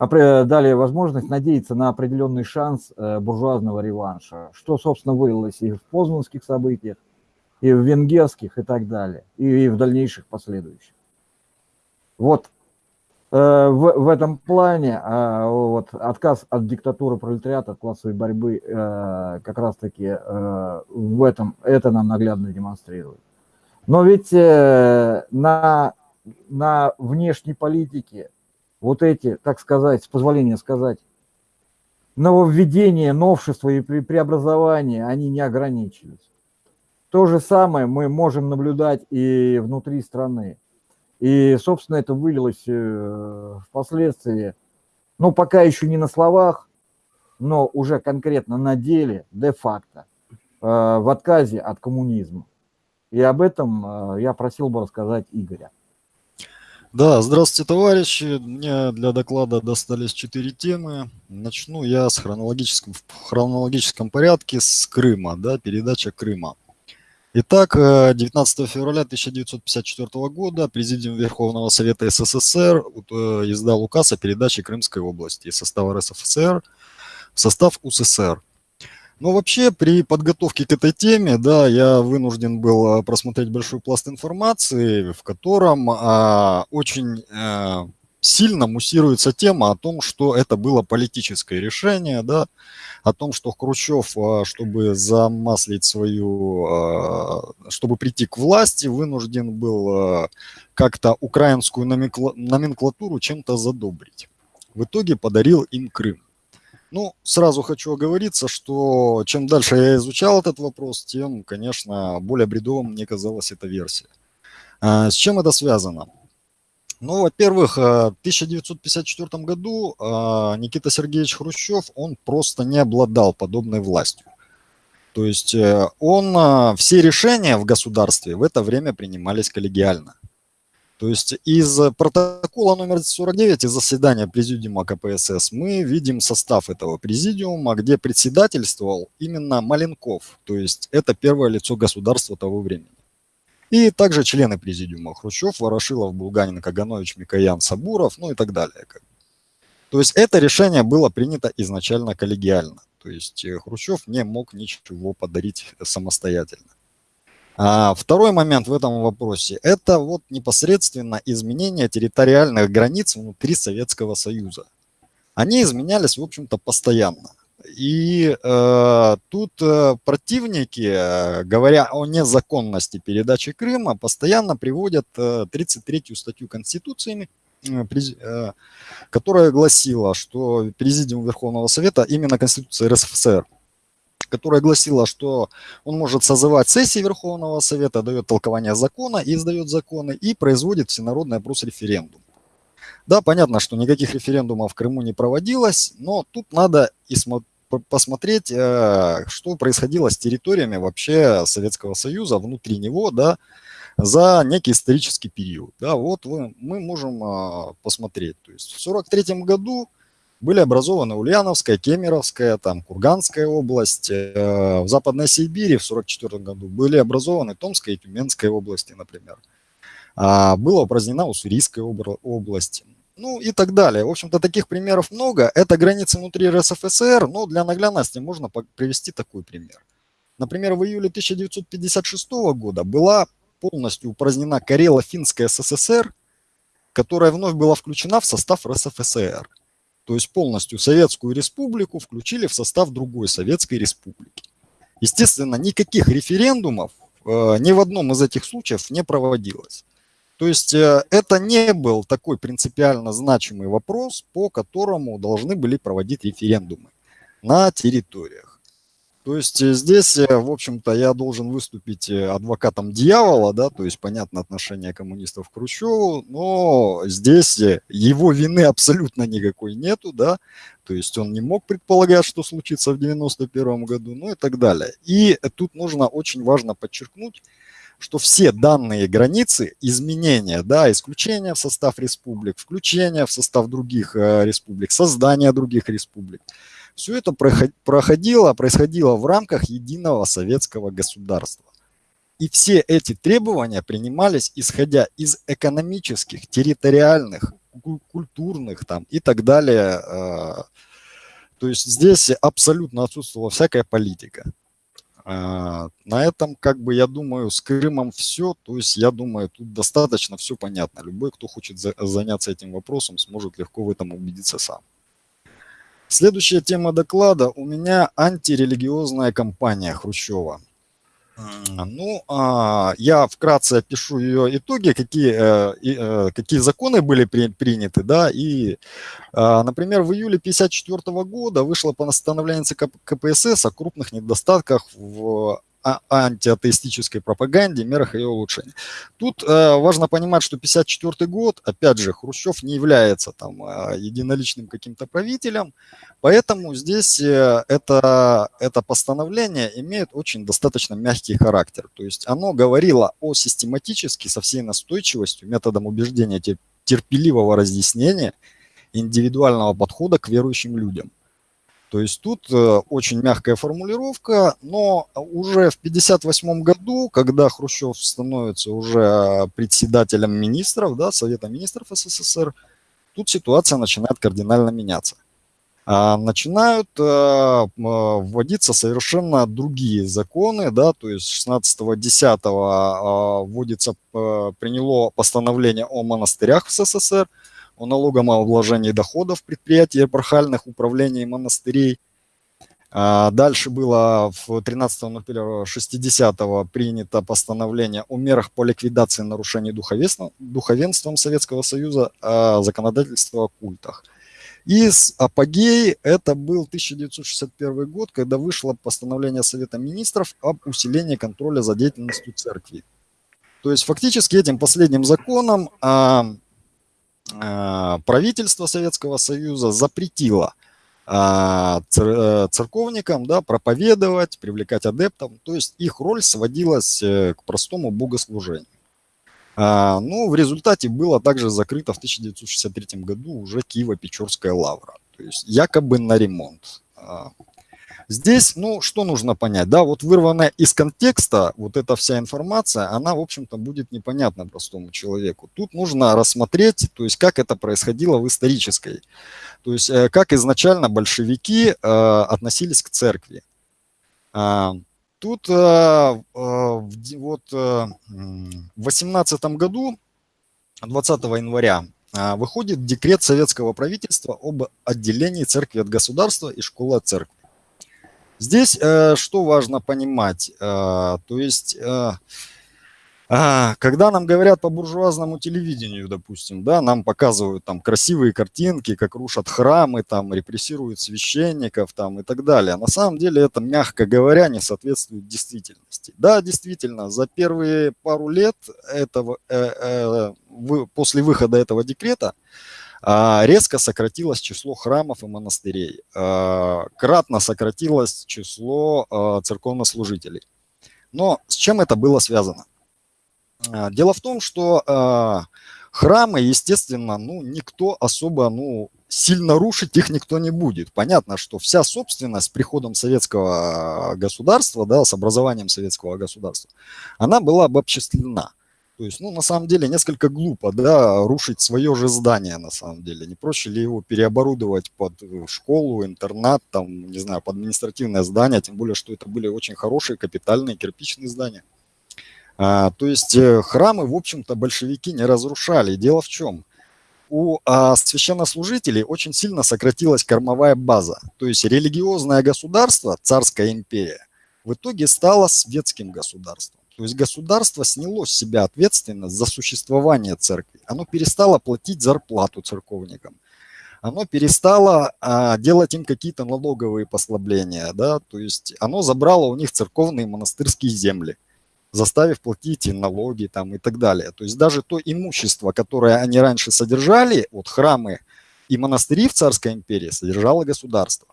дали возможность надеяться на определенный шанс э, буржуазного реванша, что, собственно, вылилось и в познанских событиях, и в венгерских, и так далее, и в дальнейших последующих. Вот э, в, в этом плане э, вот, отказ от диктатуры пролетариата, от классовой борьбы как раз-таки в этом, это нам наглядно демонстрирует. Но ведь на, на внешней политике вот эти, так сказать, с позволения сказать, нововведения, новшества и преобразования, они не ограничились. То же самое мы можем наблюдать и внутри страны. И, собственно, это вылилось э, впоследствии, ну, пока еще не на словах, но уже конкретно на деле, де-факто, э, в отказе от коммунизма. И об этом э, я просил бы рассказать Игоря. Да, здравствуйте, товарищи. Мне для доклада достались четыре темы. Начну я с хронологическом, в хронологическом порядке с Крыма, да, передача Крыма. Итак, 19 э, февраля 1954 года Президиум Верховного Совета СССР э, издал указ о передаче Крымской области из состава РСФСР в состав УССР. Но вообще при подготовке к этой теме, да, я вынужден был а, просмотреть большой пласт информации, в котором а, очень а, сильно муссируется тема о том, что это было политическое решение, да, о том, что Хрущев, а, чтобы замаслить свою, чтобы прийти к власти, вынужден был как-то украинскую номенклатуру чем-то задобрить. В итоге подарил им Крым. Ну, сразу хочу оговориться, что чем дальше я изучал этот вопрос, тем, конечно, более бредовым мне казалась эта версия. А, с чем это связано? Ну, во-первых, в 1954 году а, Никита Сергеевич Хрущев, он просто не обладал подобной властью. То есть э, он, все решения в государстве в это время принимались коллегиально. То есть из протокола номер 49 из заседания президиума КПСС мы видим состав этого президиума, где председательствовал именно Маленков, то есть это первое лицо государства того времени. И также члены президиума Хрущев, Ворошилов, Булганин, Каганович, Микоян, Сабуров, ну и так далее. То есть это решение было принято изначально коллегиально. То есть э, Хрущев не мог ничего подарить самостоятельно. А второй момент в этом вопросе – это вот непосредственно изменение территориальных границ внутри Советского Союза. Они изменялись, в общем-то, постоянно. И э, тут э, противники, э, говоря о незаконности передачи Крыма, постоянно приводят э, 33-ю статью Конституции, которая гласила, что Президиум Верховного Совета, именно Конституция РСФСР, которая гласила, что он может созывать сессии Верховного Совета, дает толкование закона, издает законы и производит всенародный опрос-референдум. Да, понятно, что никаких референдумов в Крыму не проводилось, но тут надо и посмотреть, э, что происходило с территориями вообще Советского Союза, внутри него, да, за некий исторический период. Да, вот мы можем а, посмотреть. То есть в 1943 году были образованы Ульяновская, Кемеровская, там, Курганская область. Э, в Западной Сибири в 1944 году были образованы Томская и Тюменская области, например. А, была упразднена Уссурийская область. Ну и так далее. В общем-то, таких примеров много. Это границы внутри РСФСР, но для наглядности можно привести такой пример. Например, в июле 1956 года была полностью упразднена Карело-Финская СССР, которая вновь была включена в состав РСФСР. То есть полностью Советскую Республику включили в состав другой Советской Республики. Естественно, никаких референдумов э, ни в одном из этих случаев не проводилось. То есть э, это не был такой принципиально значимый вопрос, по которому должны были проводить референдумы на территориях. То есть э, здесь, э, в общем-то, я должен выступить э, адвокатом дьявола, да, то есть понятно отношение коммунистов к Хрущеву, но здесь его вины абсолютно никакой нету, да, то есть он не мог предполагать, что случится в 91 году, ну и так далее. И тут нужно очень важно подчеркнуть, что все данные границы, изменения, да, исключения в состав республик, включения в состав других республик, создание других республик – все это проходило, происходило в рамках единого советского государства. И все эти требования принимались исходя из экономических, территориальных, культурных там и так далее. А, то есть здесь абсолютно отсутствовала всякая политика. А, на этом, как бы, я думаю, с Крымом все. То есть, я думаю, тут достаточно все понятно. Любой, кто хочет заняться этим вопросом, сможет легко в этом убедиться сам. Следующая тема доклада у меня антирелигиозная кампания Хрущева. Ну, а, я вкратце опишу ее итоги, какие, э, э, какие законы были приняты, да, и, а, например, в июле 1954 года вышло постановление ЦК КПСС о крупных недостатках в антиатеистической пропаганде, мерах ее улучшения. Тут э, важно понимать, что 54 год, опять же, Хрущев не является там э, единоличным каким-то правителем, поэтому здесь э, это, это постановление имеет очень достаточно мягкий характер. То есть оно говорило о систематически, со всей настойчивостью, методом убеждения терпеливого разъяснения индивидуального подхода к верующим людям. То есть тут э, очень мягкая формулировка, но уже в 1958 году, когда Хрущев становится уже председателем министров, да, Совета министров СССР, тут ситуация начинает кардинально меняться. А начинают э, вводиться совершенно другие законы, да, то есть 16.10 э, вводится, э, приняло постановление о монастырях в СССР, о вложении доходов предприятий эпархальных управлений монастырей. А дальше было в 13.01.60 принято постановление о мерах по ликвидации нарушений духовенством, Советского Союза о законодательстве о культах. И с апогей это был 1961 год, когда вышло постановление Совета Министров об усилении контроля за деятельностью церкви. То есть фактически этим последним законом а, а, правительство Советского Союза запретило а, э, церковникам да, проповедовать, привлекать адептов, то есть их роль сводилась э, к простому богослужению. А, ну, в результате было также закрыто в 1963 году уже Киево-Печорская лавра, то есть якобы на ремонт. Здесь, ну, что нужно понять, да, вот вырванная из контекста вот эта вся информация, она, в общем-то, будет непонятна простому человеку. Тут нужно рассмотреть, то есть, как это происходило в исторической, то есть, э, как изначально большевики э, относились к церкви. А, тут э, вот в 18 году, 20 января, выходит декрет советского правительства об отделении церкви от государства и школы от церкви. Здесь э, что важно понимать? Э, то есть э, А, когда нам говорят по буржуазному телевидению, допустим, да, нам показывают там красивые картинки, как рушат храмы, там репрессируют священников, там и так далее. На самом деле это, мягко говоря, не соответствует действительности. Да, действительно, за первые пару лет этого, э, э, вы, после выхода этого декрета резко сократилось число храмов и монастырей, э, кратно сократилось число э, церковнослужителей. Но с чем это было связано? А, дело в том, что храмы, естественно, ну, никто особо, ну, сильно рушить их никто не будет. Понятно, что вся собственность с приходом советского государства, да, с образованием советского государства, она была обобществлена. То есть, ну, на самом деле, несколько глупо, да, рушить свое же здание, на самом деле. Не проще ли его переоборудовать под э, школу, интернат, там, не знаю, под административное здание, тем более, что это были очень хорошие капитальные кирпичные здания. А, то есть э, храмы, в общем-то, большевики не разрушали. Дело в чем? У а, священнослужителей очень сильно сократилась кормовая база. То есть религиозное государство, царская империя, в итоге стало светским государством. То есть государство сняло с себя ответственность за существование церкви. Оно перестало платить зарплату церковникам. Оно перестало а, делать им какие-то налоговые послабления. Да? То есть оно забрало у них церковные монастырские земли заставив платить и налоги там и так далее. То есть даже то имущество, которое они раньше содержали, вот храмы и монастыри в Царской империи содержало государство.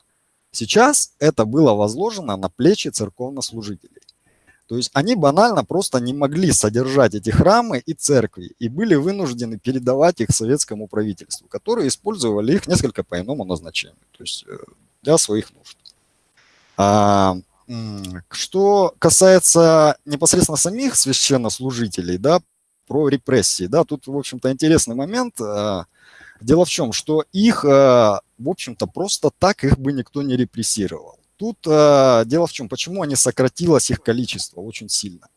Сейчас это было возложено на плечи церковнослужителей. То есть они банально просто не могли содержать эти храмы и церкви и были вынуждены передавать их советскому правительству, которое использовали их несколько по иному назначению, то есть э, для своих нужд. А, что касается непосредственно самих священнослужителей, да, про репрессии, да, тут, в общем-то, интересный момент. А, дело в чем, что их, а, в общем-то, просто так их бы никто не репрессировал. Тут а, дело в чем, почему они сократилось их количество очень сильно.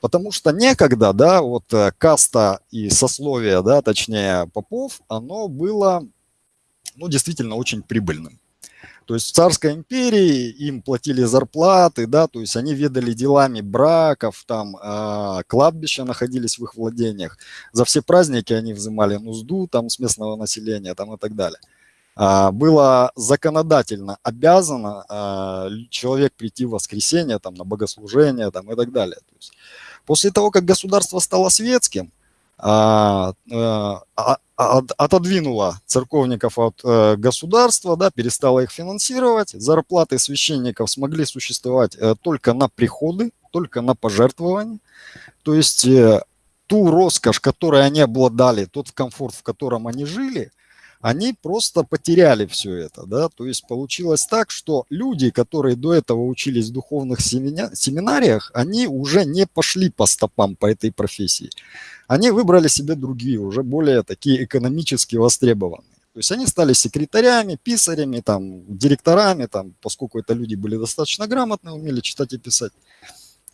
Потому что некогда, да, вот э, каста и сословие, да, точнее попов, оно было, ну, действительно очень прибыльным. То есть в царской империи им платили зарплаты, да, то есть они ведали делами браков, там э, кладбища находились в их владениях. За все праздники они взимали нузду там с местного населения там и так далее. А, было законодательно обязано а, человек прийти в воскресенье там на богослужение там и так далее. То есть после того, как государство стало светским, а, а, отодвинула церковников от э, государства, да, перестала их финансировать, зарплаты священников смогли существовать э, только на приходы, только на пожертвования. То есть э, ту роскошь, которой они обладали, тот комфорт, в котором они жили, они просто потеряли все это, да, то есть получилось так, что люди, которые до этого учились в духовных семинариях, они уже не пошли по стопам по этой профессии они выбрали себе другие, уже более такие экономически востребованные. То есть они стали секретарями, писарями, там, директорами, там, поскольку это люди были достаточно грамотные, умели читать и писать.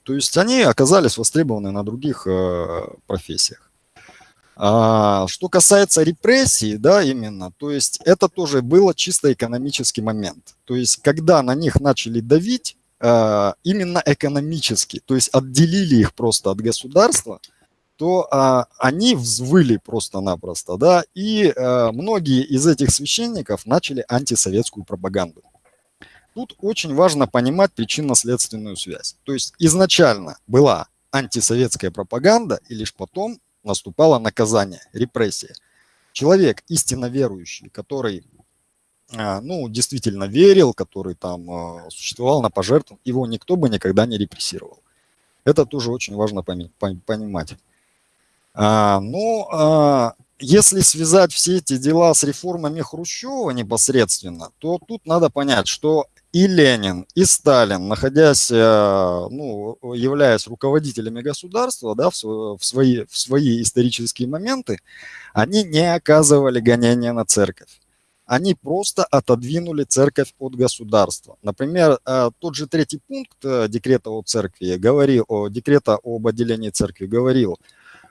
То есть они оказались востребованы на других э, профессиях. А, что касается репрессий, да, именно, то есть это тоже было чисто экономический момент. То есть когда на них начали давить, э, именно экономически, то есть отделили их просто от государства, то а, они взвыли просто-напросто, да, и а, многие из этих священников начали антисоветскую пропаганду. Тут очень важно понимать причинно-следственную связь. То есть изначально была антисоветская пропаганда, и лишь потом наступало наказание, репрессия. Человек истинно верующий, который а, ну, действительно верил, который там а, существовал на пожертвованиях, его никто бы никогда не репрессировал. Это тоже очень важно понимать. А, ну, а, если связать все эти дела с реформами Хрущева непосредственно, то тут надо понять, что и Ленин, и Сталин, находясь, э, ну, являясь руководителями государства, да, в, свои, в свои исторические моменты, они не оказывали гонения на церковь. Они просто отодвинули церковь от государства. Например, э, тот же третий пункт э, декрета о церкви говорил, декрета об отделении церкви говорил,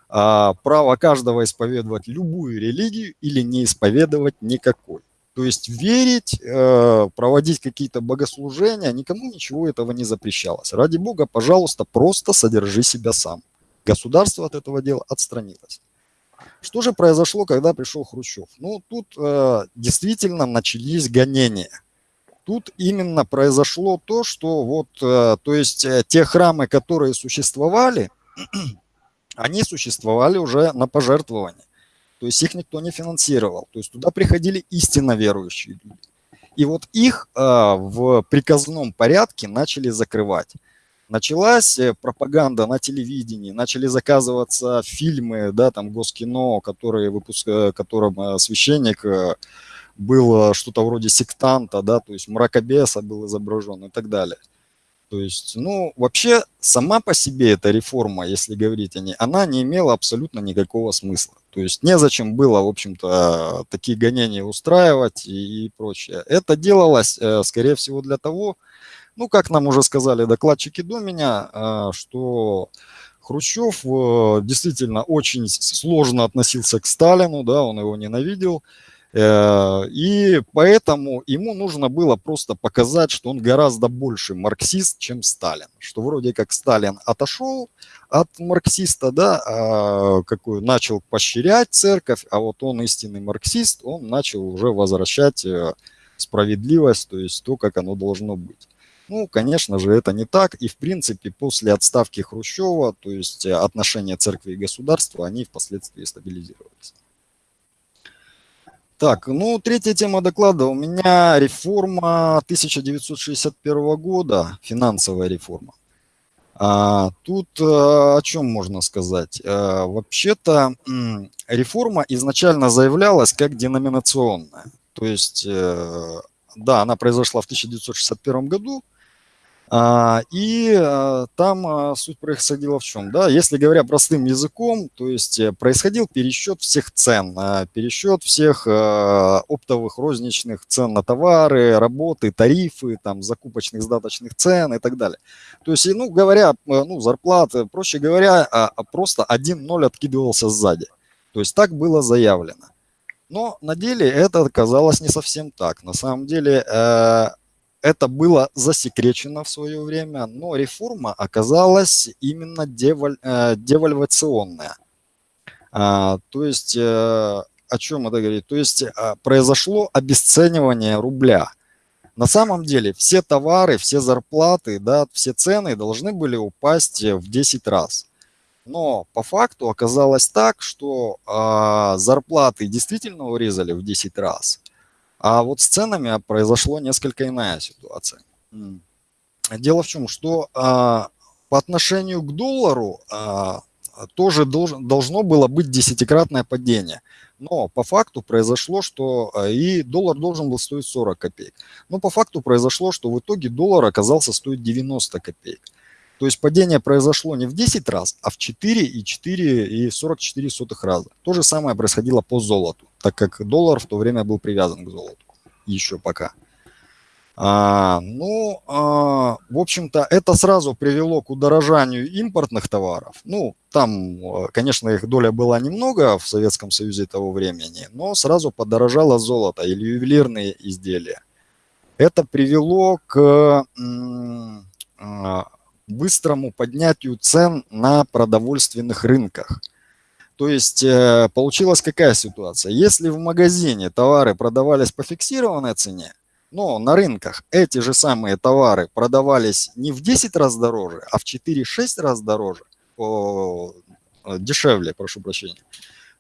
право каждого исповедовать любую религию или не исповедовать никакой. То есть верить, э, проводить какие-то богослужения, никому ничего этого не запрещалось. Ради Бога, пожалуйста, просто содержи себя сам. Государство от этого дела отстранилось. Что же произошло, когда пришел Хрущев? Ну, тут э, действительно начались гонения. Тут именно произошло то, что вот, э, то есть те храмы, которые существовали, они существовали уже на пожертвование. То есть их никто не финансировал. То есть туда приходили истинно верующие люди. И вот их э, в приказном порядке начали закрывать. Началась э, пропаганда на телевидении, начали заказываться фильмы, да, там Госкино, которые выпуск, э, которым э, священник был что-то вроде сектанта, да, то есть мракобеса был изображен и так далее. То есть, ну, вообще, сама по себе эта реформа, если говорить о ней, она не имела абсолютно никакого смысла. То есть, незачем было, в общем-то, такие гонения устраивать и, и прочее. Это делалось, э, скорее всего, для того, ну, как нам уже сказали докладчики до меня, э, что Хрущев э, действительно очень сложно относился к Сталину, да, он его ненавидел, и поэтому ему нужно было просто показать, что он гораздо больше марксист, чем Сталин. Что вроде как Сталин отошел от марксиста, да, а какой начал поощрять церковь, а вот он истинный марксист, он начал уже возвращать э, справедливость, то есть то, как оно должно быть. Ну, конечно же, это не так. И, в принципе, после отставки Хрущева, то есть отношения церкви и государства, они впоследствии стабилизировались. Так, ну, третья тема доклада у меня реформа 1961 года, финансовая реформа. А, тут а, о чем можно сказать? А, Вообще-то реформа изначально заявлялась как деноминационная. То есть, э, да, она произошла в 1961 году, и а, там а, суть происходила в чем? Да? Если говоря простым языком, то есть э, происходил пересчет всех цен, пересчет всех оптовых розничных цен на товары, работы, тарифы, там, закупочных, сдаточных цен и так далее. То есть, ну, говоря, э, ну, зарплаты, проще говоря, просто один ноль откидывался сзади. То есть так было заявлено. Но на деле это оказалось не совсем так. На самом деле э, это было засекречено в свое время, но реформа оказалась именно деваль, э, девальвационная. А, то есть, э, о чем это говорит? То есть, а, произошло обесценивание рубля. На самом деле все товары, все зарплаты, да, все цены должны были упасть в 10 раз. Но по факту оказалось так, что э, зарплаты действительно урезали в 10 раз, а вот с ценами произошло несколько иная ситуация. Дело в чем, что а, по отношению к доллару а, тоже должно было быть десятикратное падение. Но по факту произошло, что а, и доллар должен был стоить 40 копеек. Но по факту произошло, что в итоге доллар оказался стоить 90 копеек. То есть падение произошло не в 10 раз, а в 4 и 4 и 44 сотых раза. То же самое происходило по золоту, так как доллар в то время был привязан к золоту. Еще пока. А, ну, а, в общем-то, это сразу привело к удорожанию импортных товаров. Ну, там, конечно, их доля была немного в Советском Союзе того времени, но сразу подорожало золото или ювелирные изделия. Это привело к а, быстрому поднятию цен на продовольственных рынках. То есть э, получилась какая ситуация? Если в магазине товары продавались по фиксированной цене, но на рынках эти же самые товары продавались не в 10 раз дороже, а в 4-6 раз дороже, о, э, дешевле, прошу прощения,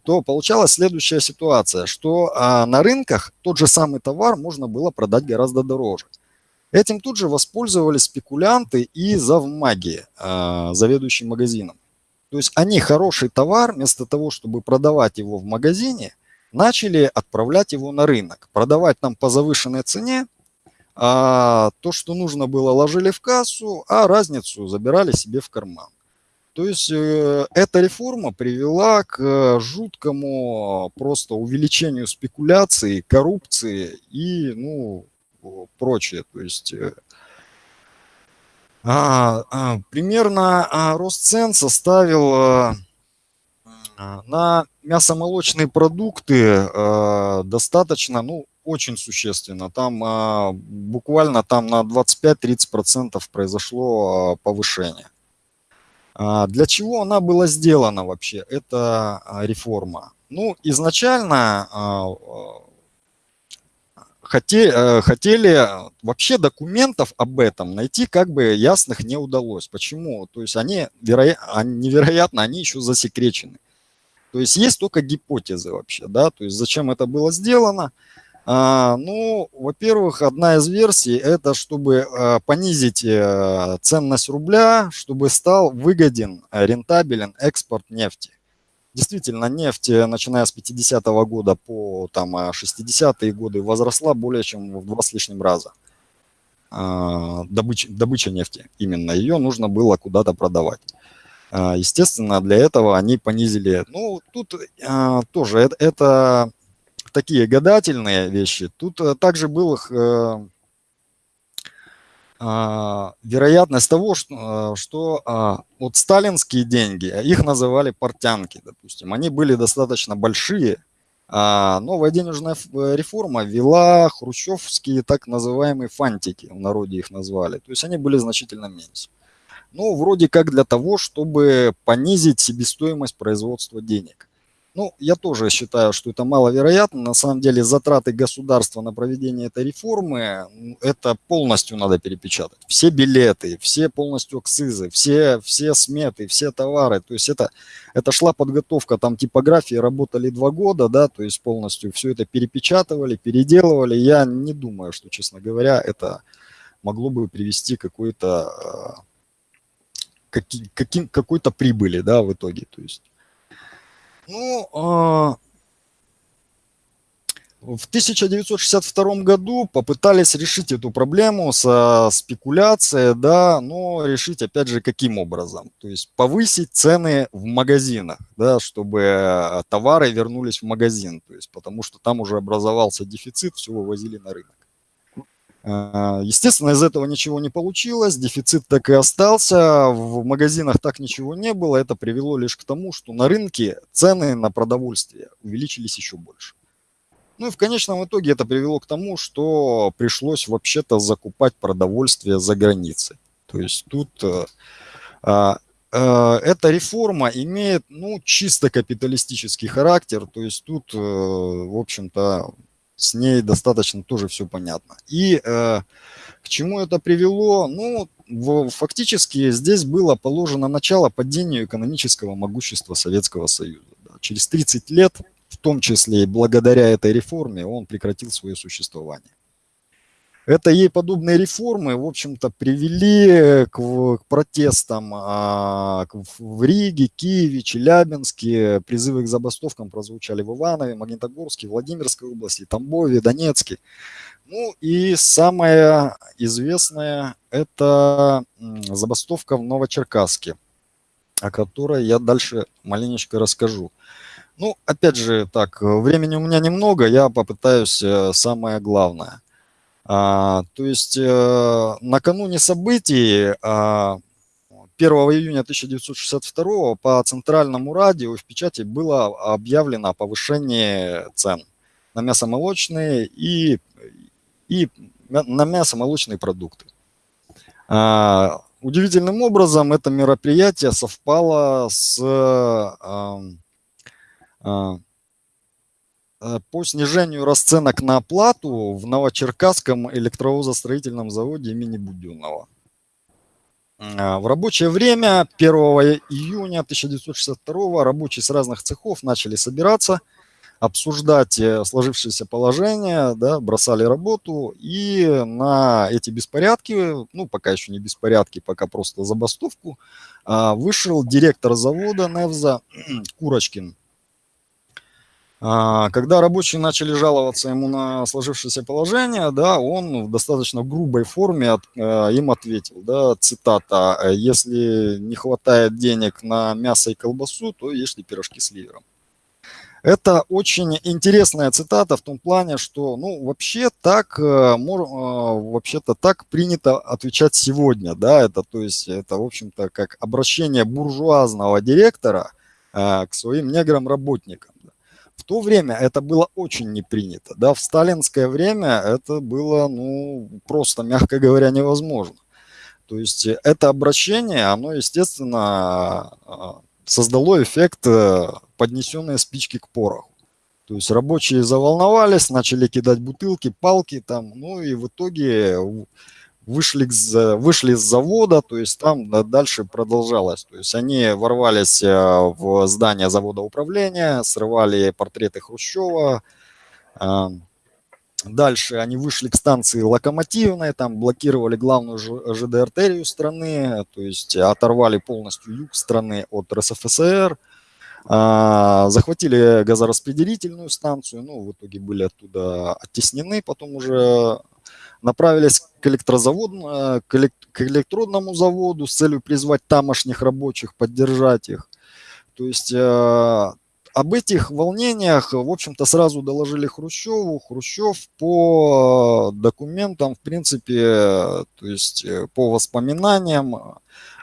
то получалась следующая ситуация, что а, на рынках тот же самый товар можно было продать гораздо дороже. Этим тут же воспользовались спекулянты и завмаги, э, заведующий магазином. То есть они хороший товар, вместо того, чтобы продавать его в магазине, начали отправлять его на рынок, продавать нам по завышенной цене, а то, что нужно было, ложили в кассу, а разницу забирали себе в карман. То есть э, эта реформа привела к жуткому просто увеличению спекуляции, коррупции и ну, прочее. То есть э, примерно а, рост цен составил а, а на мясомолочные продукты а, достаточно, ну, очень существенно. Там а, буквально там на 25-30% произошло а, повышение. А, для чего она была сделана вообще, эта а, реформа? Ну, изначально а, хотели, э, хотели вообще документов об этом найти как бы ясных не удалось. Почему? То есть они, вероя... невероятно, они еще засекречены. То есть есть только гипотезы вообще, да, то есть зачем это было сделано. А, ну, во-первых, одна из версий это чтобы а, понизить а, ценность рубля, чтобы стал выгоден, рентабелен экспорт нефти. Действительно, нефть, э, начиная с 50-го года по там, 60-е годы, возросла более чем в два с лишним раза. Добыча, добыча нефти именно. Ее нужно было куда-то продавать. Естественно, для этого они понизили. Ну, тут тоже это, это такие гадательные вещи. Тут э, также был э, а, вероятность того, что, э, что а, вот сталинские деньги, их называли портянки, допустим, они были достаточно большие, а новая денежная реформа ввела хрущевские так называемые фантики, в народе их назвали, то есть они были значительно меньше. Ну, вроде как для того, чтобы понизить себестоимость производства денег. Ну, я тоже считаю, что это маловероятно. На самом деле затраты государства на проведение этой реформы, это полностью надо перепечатать. Все билеты, все полностью акцизы, все, все сметы, все товары. То есть это, это шла подготовка, там типографии работали два года, да, то есть полностью все это перепечатывали, переделывали. Я не думаю, что, честно говоря, это могло бы привести какой-то а, какой-то прибыли, да, в итоге. То есть ну, а, в 1962 году попытались решить эту проблему со спекуляцией, да, но решить, опять же, каким образом? То есть повысить цены в магазинах, да, чтобы товары вернулись в магазин, то есть потому что там уже образовался дефицит, все вывозили на рынок. А, естественно, из этого ничего не получилось, дефицит так и остался, в магазинах так ничего не было. Это привело лишь к тому, что на рынке цены на продовольствие увеличились еще больше. Ну и в конечном итоге это привело к тому, что пришлось вообще-то закупать продовольствие за границей. То есть тут э, э, э, эта реформа имеет ну, чисто капиталистический характер. То есть тут, э, в общем-то, с ней достаточно тоже все понятно. И э, к чему это привело? Ну, в, фактически здесь было положено начало падению экономического могущества Советского Союза. Да. Через 30 лет, в том числе и благодаря этой реформе, он прекратил свое существование. Это ей подобные реформы, в общем-то, привели к, к протестам а, в Риге, Киеве, Челябинске. Призывы к забастовкам прозвучали в Иванове, Магнитогорске, Владимирской области, Тамбове, Донецке. Ну и самое известное – это забастовка в Новочеркасске, о которой я дальше маленечко расскажу. Ну, опять же, так, времени у меня немного, я попытаюсь э, самое главное – а, то есть э, накануне событий а, 1 июня 1962 по центральному радио в печати было объявлено о повышении цен на мясомолочные и, и на мясомолочные продукты. А, удивительным образом это мероприятие совпало с а, а, Э, по снижению расценок на оплату в Новочеркасском электровозостроительном заводе имени Буденного. Э, в рабочее время 1 июня 1962 рабочие с разных цехов начали собираться, обсуждать э, сложившееся положение, да, бросали работу, и на эти беспорядки, ну, пока еще не беспорядки, пока просто забастовку, вышел директор завода Невза Курочкин когда рабочие начали жаловаться ему на сложившееся положение, да, он в достаточно грубой форме от, э, им ответил, да, цитата, «Если не хватает денег на мясо и колбасу, то ешьте пирожки с ливером». Это очень интересная цитата в том плане, что, ну, вообще так, э, э, вообще-то так принято отвечать сегодня, да, это, то есть, это, в общем-то, как обращение буржуазного директора к своим неграм-работникам. В то время это было очень не принято. Да? В сталинское время это было ну, просто, мягко говоря, невозможно. То есть это обращение, оно, естественно, создало эффект поднесенной спички к пороху. То есть рабочие заволновались, начали кидать бутылки, палки там, ну и в итоге вышли, вышли с завода, то есть там дальше продолжалось. То есть они ворвались э, в здание завода управления, срывали портреты Хрущева. А, дальше они вышли к станции Локомотивной, там блокировали главную ЖД-артерию страны, то есть оторвали полностью юг страны от РСФСР. А, захватили газораспределительную станцию, ну, в итоге были оттуда оттеснены, потом уже направились к электрозаводу, э, к электродному заводу с целью призвать тамошних рабочих, поддержать их. То есть э, об этих волнениях, в общем-то, сразу доложили Хрущеву. Хрущев по документам, в принципе, то есть по воспоминаниям,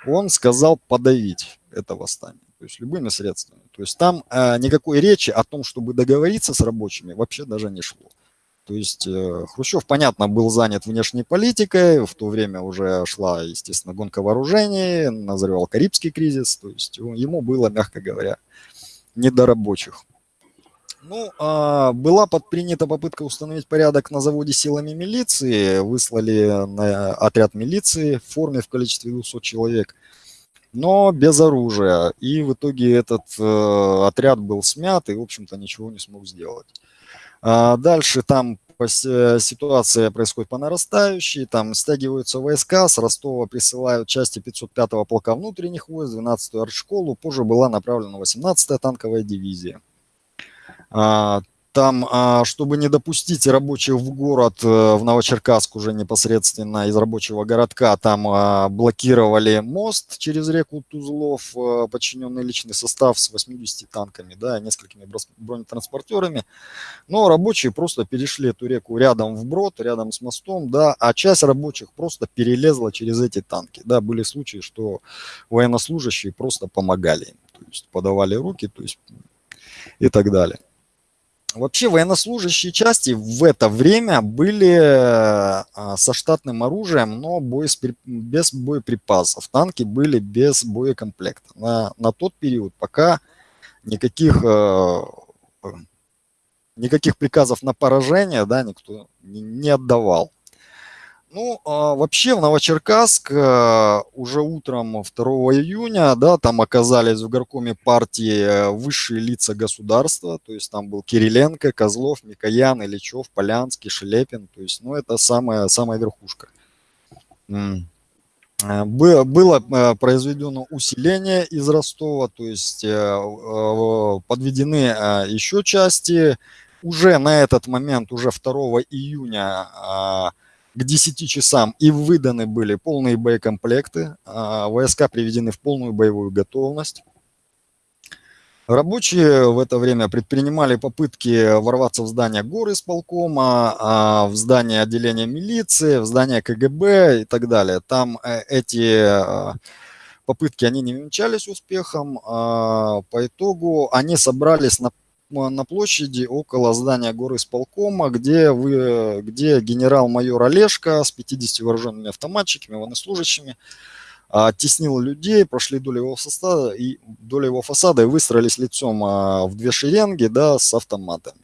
он сказал подавить это восстание то есть любыми средствами. То есть там э, никакой речи о том, чтобы договориться с рабочими, вообще даже не шло. То есть э, Хрущев, понятно, был занят внешней политикой, в то время уже шла, естественно, гонка вооружений, назревал Карибский кризис, то есть ему было, мягко говоря, не до рабочих. Ну, а, была предпринята попытка установить порядок на заводе силами милиции, выслали на отряд милиции в форме в количестве 200 человек – но без оружия. И в итоге этот э, отряд был смят и, в общем-то, ничего не смог сделать. А дальше там ситуация происходит по нарастающей, там стягиваются войска, с Ростова присылают части 505-го полка внутренних войск, 12-ю артшколу, позже была направлена 18-я танковая дивизия. Там, а, чтобы не допустить рабочих в город, э, в Новочеркасск уже непосредственно из рабочего городка, там а, блокировали мост через реку Тузлов, э, подчиненный личный состав с 80 танками, да, несколькими бронетранспортерами. Но рабочие просто перешли эту реку рядом вброд, рядом с мостом, да, а часть рабочих просто перелезла через эти танки. Да, были случаи, что военнослужащие просто помогали им, то есть подавали руки, то есть и так далее. Вообще военнослужащие части в это время были а, со штатным оружием, но боеспри... без боеприпасов. Танки были без боекомплекта. На, на тот период пока никаких, э, никаких приказов на поражение да, никто не отдавал. Ну, а, вообще в Новочеркасск а, уже утром 2 июня, да, там оказались в горкоме партии э, высшие лица государства, то есть там был Кириленко, Козлов, Микоян, Ильичев, Полянский, Шелепин, то есть, ну, это самая, самая верхушка. Э, было э, произведено усиление из Ростова, то есть подведены еще части. Уже на этот момент, уже 2 июня а, к 10 часам и выданы были полные боекомплекты, а, войска приведены в полную боевую готовность. Рабочие в это время предпринимали попытки ворваться в здание горы исполкома, а, в здание отделения милиции, в здание КГБ и так далее. Там э, эти а, попытки, они не венчались успехом. По итогу они собрались на на площади около здания горы исполкома, где, вы, где генерал-майор Олешко с 50 вооруженными автоматчиками, военнослужащими, оттеснил людей, прошли вдоль его фасада и, вдоль его фасада и выстроились лицом а, в две шеренги да, с автоматами.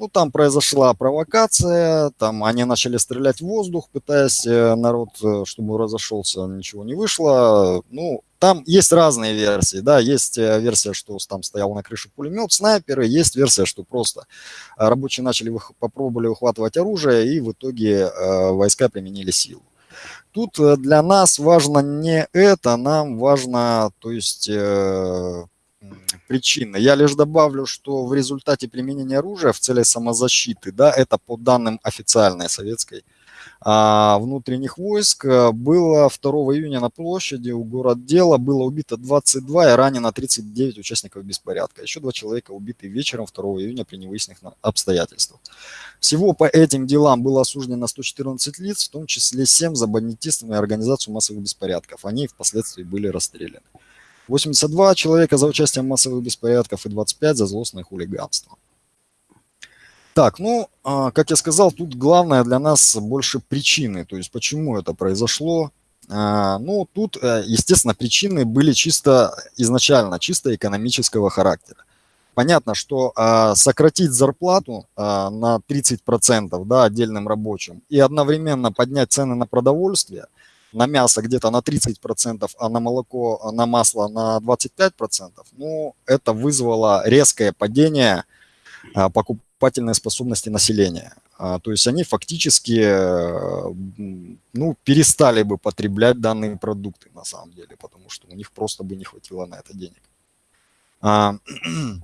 Ну, там произошла провокация, там они начали стрелять в воздух, пытаясь э, народ, э, чтобы разошелся, ничего не вышло. Ну, там есть разные версии, да, есть э, версия, что там стоял на крыше пулемет, снайперы, есть версия, что просто рабочие начали, попробовали ухватывать оружие, и в итоге войска применили силу. Тут для нас важно не это, нам важно, то есть... Причины. Я лишь добавлю, что в результате применения оружия в целях самозащиты, да, это по данным официальной советской а, внутренних войск, э, было 2 июня на площади у город дела было убито 22 и ранено 39 участников беспорядка. Еще два человека убиты вечером 2 июня при невыясненных обстоятельствах. Всего по этим делам было осуждено 114 лиц, в том числе 7 за бандитизм и организацию массовых беспорядков. Они впоследствии были расстреляны. 82 человека за участие в массовых беспорядках и 25 за злостное хулиганство. Так, ну, а, как я сказал, тут главное для нас больше причины, то есть почему это произошло. А, ну, тут, э, естественно, причины были чисто изначально, чисто экономического характера. Понятно, что а, сократить зарплату на 30% да, отдельным рабочим и одновременно поднять цены на продовольствие, на мясо где-то на 30%, а на молоко, на масло на 25%, ну, это вызвало резкое падение а, покупательной способности населения. А, то есть они фактически э, ну, перестали бы потреблять данные продукты на самом деле, потому что у них просто бы не хватило на это денег.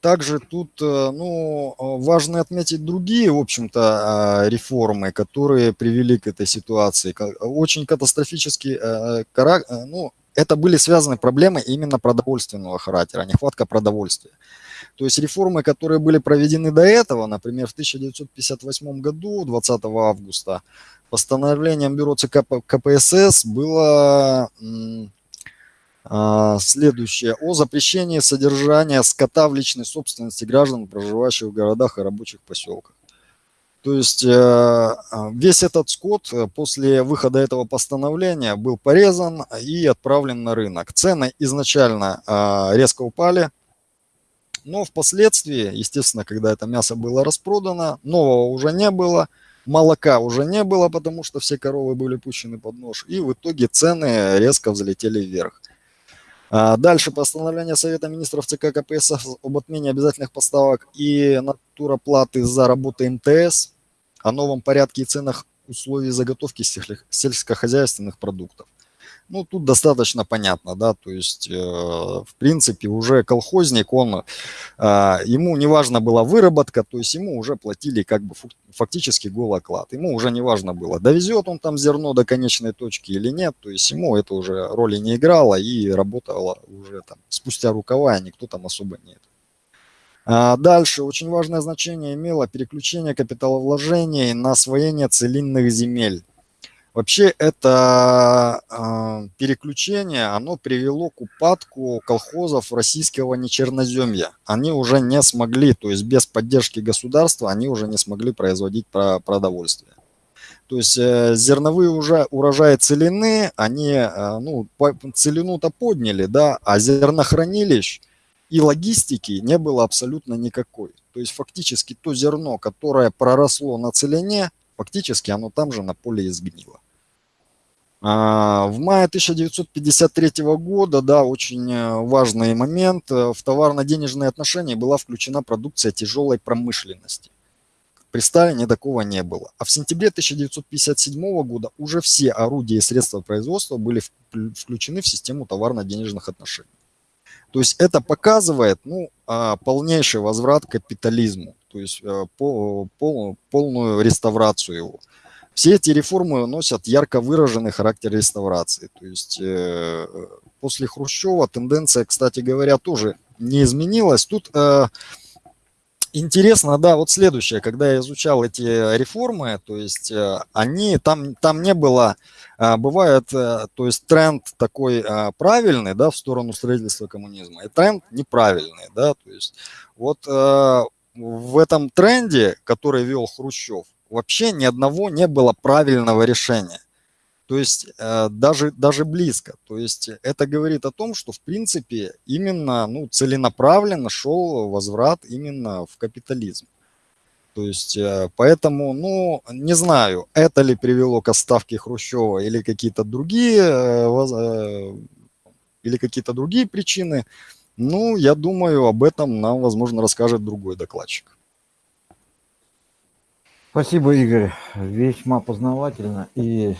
Также тут э, ну, важно отметить другие, в общем-то, реформы, которые привели к этой ситуации. Очень катастрофически, э, ну, это были связаны проблемы именно продовольственного характера, нехватка продовольствия. То есть реформы, которые были проведены до этого, например, в 1958 году, 20 августа, постановлением Бюро ЦК КПСС было следующее. О запрещении содержания скота в личной собственности граждан, проживающих в городах и рабочих поселках. То есть э, а, весь этот скот э, после выхода этого постановления был порезан и отправлен на рынок. Цены изначально а, резко упали, но впоследствии, естественно, когда это мясо было распродано, нового уже не было, молока уже не было, потому что все коровы были пущены под нож, и в итоге цены резко взлетели вверх. А дальше постановление Совета министров ЦК КПСС об отмене обязательных поставок и натуроплаты за работу МТС, о новом порядке и ценах условий заготовки сельскохозяйственных продуктов. Ну, тут достаточно понятно, да, то есть, э, в принципе, уже колхозник, он, э, ему не важно была выработка, то есть ему уже платили как бы фактически голый оклад. Ему уже не важно было, довезет он там зерно до конечной точки или нет, то есть ему это уже роли не играло и работало уже там спустя рукава, и никто там особо не это. А дальше очень важное значение имело переключение капиталовложений на освоение целинных земель. Вообще это э, переключение, оно привело к упадку колхозов российского нечерноземья. Они уже не смогли, то есть без поддержки государства, они уже не смогли производить продовольствие. То есть э, зерновые уже урожаи целины, они, э, ну, целину-то подняли, да, а зернохранилищ и логистики не было абсолютно никакой. То есть фактически то зерно, которое проросло на целине, фактически оно там же на поле изгнило. А, в мае 1953 года, да, очень э, важный момент, э, в товарно-денежные отношения была включена продукция тяжелой промышленности. При Сталине такого не было. А в сентябре 1957 года уже все орудия и средства производства были включены в систему товарно-денежных отношений. То есть это показывает ну, а, полнейший возврат к капитализму, то есть э, полную реставрацию его. Все эти реформы носят ярко выраженный характер реставрации. То есть э, после Хрущева тенденция, кстати говоря, тоже не изменилась. Тут э, интересно, да, вот следующее, когда я изучал эти реформы, то есть э, они, там, там не было, э, бывает, э, то есть тренд такой э, правильный, да, в сторону строительства коммунизма, и тренд неправильный, да, то есть вот э, в этом тренде, который вел Хрущев, вообще ни одного не было правильного решения. То есть э, даже, даже близко. То есть это говорит о том, что в принципе именно ну, целенаправленно шел возврат именно в капитализм. То есть э, поэтому, ну, не знаю, это ли привело к отставке Хрущева или какие-то другие, э, или какие-то другие причины. Ну, я думаю, об этом нам, возможно, расскажет другой докладчик. Спасибо, Игорь. Весьма познавательно и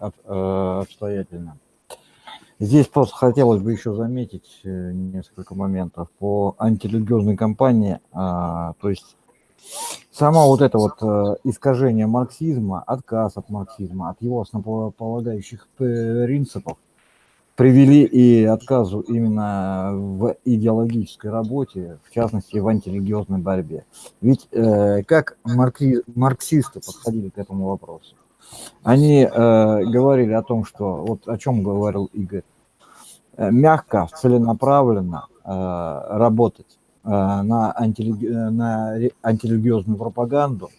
э, обстоятельно. Здесь просто хотелось бы еще заметить э, несколько моментов по антирелигиозной кампании. А, то есть само вот это вот э, искажение марксизма, отказ от марксизма, от его основополагающих принципов – привели и отказу именно в идеологической работе, в частности в антирелигиозной борьбе. Ведь э, как маркси, марксисты подходили к этому вопросу? Они э, говорили о том, что, вот о чем говорил Игорь, э, мягко, целенаправленно э, работать э, на, антирелиги, на антирелигиозную пропаганду,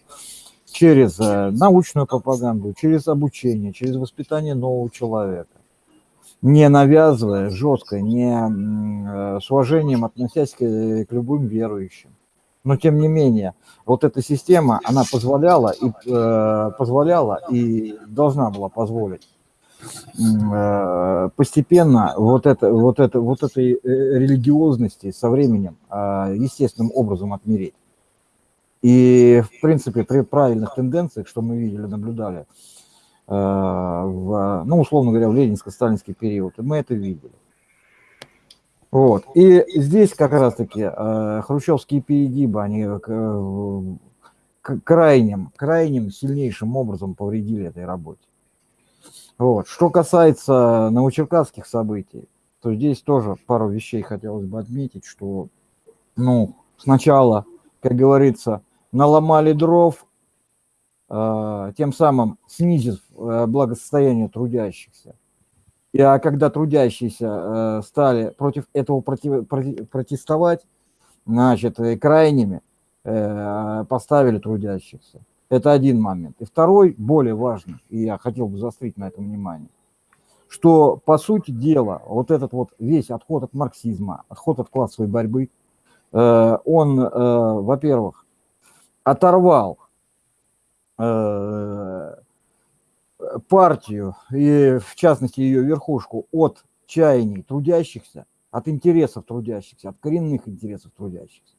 через э, научную пропаганду, через обучение, через воспитание нового человека, не навязывая жестко, не э, с уважением относясь к, к любым верующим. Но тем не менее, вот эта система, она позволяла и э, позволяла и должна была позволить э, постепенно вот это вот это вот этой религиозности со временем э, естественным образом отмереть. И, в принципе, при правильных тенденциях, что мы видели, наблюдали, э, в, ну, условно говоря, в ленинско-сталинский период, мы это видели. Вот. И здесь как раз-таки э, хрущевские перегибы, они э, крайним, крайним сильнейшим образом повредили этой работе. Вот. Что касается новочеркасских событий, то здесь тоже пару вещей хотелось бы отметить, что ну, сначала, как говорится, наломали дров, э, тем самым снизив э, благосостояние трудящихся. И, а когда трудящиеся э, стали против этого против, протестовать, значит, крайними поставили трудящихся. Это один момент. И второй, более важный, и я хотел бы заострить на этом внимание, что, по сути дела, вот этот вот весь отход от марксизма, отход от классовой борьбы, он, во-первых, оторвал э, партию и, в частности, ее верхушку от чаяний трудящихся, от интересов трудящихся, от коренных интересов трудящихся.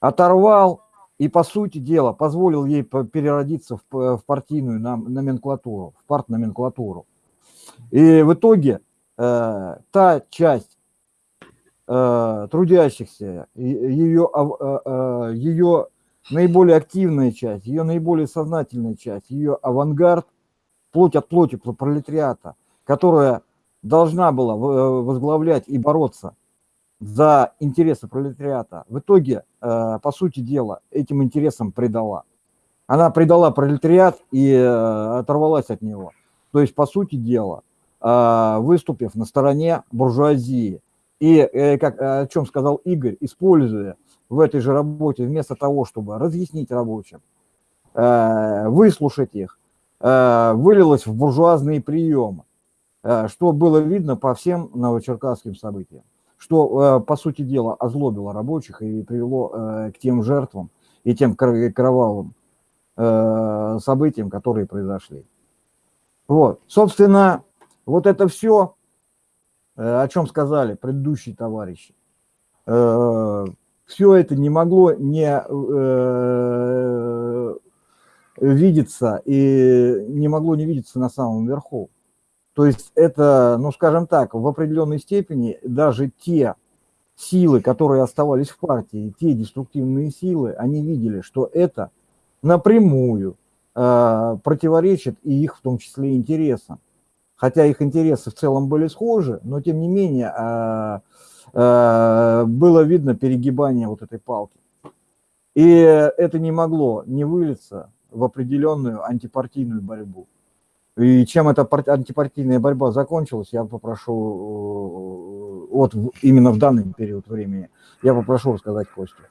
Оторвал и, по сути дела, позволил ей переродиться в, в партийную номенклатуру, в партноменклатуру. И в итоге э, та часть э, трудящихся, ее, э, э, ее наиболее активная часть, ее наиболее сознательная часть, ее авангард, плоть от плоти пролетариата, которая должна была э, возглавлять и бороться за интересы пролетариата, в итоге, э, по сути дела, этим интересам предала. Она предала пролетариат и э, оторвалась от него. То есть, по сути дела, выступив на стороне буржуазии. И, как, о чем сказал Игорь, используя в этой же работе, вместо того, чтобы разъяснить рабочим, э, выслушать их, э, вылилось в буржуазные приемы, э, что было видно по всем новочеркасским событиям, что, по сути дела, озлобило рабочих и привело к тем жертвам и тем кровавым событиям, которые произошли. Вот, собственно, вот это все, о чем сказали предыдущие товарищи, все это не могло не э, видеться и не могло не видеться на самом верху. То есть это, ну скажем так, в определенной степени даже те силы, которые оставались в партии, те деструктивные силы, они видели, что это напрямую э, противоречит и их в том числе интересам. Хотя их интересы в целом были схожи, но тем не менее э, было видно перегибание вот этой палки. И это не могло не вылиться в определенную антипартийную борьбу. И чем эта антипартийная борьба закончилась, я попрошу, э, вот именно в данный период времени, я попрошу рассказать Костю.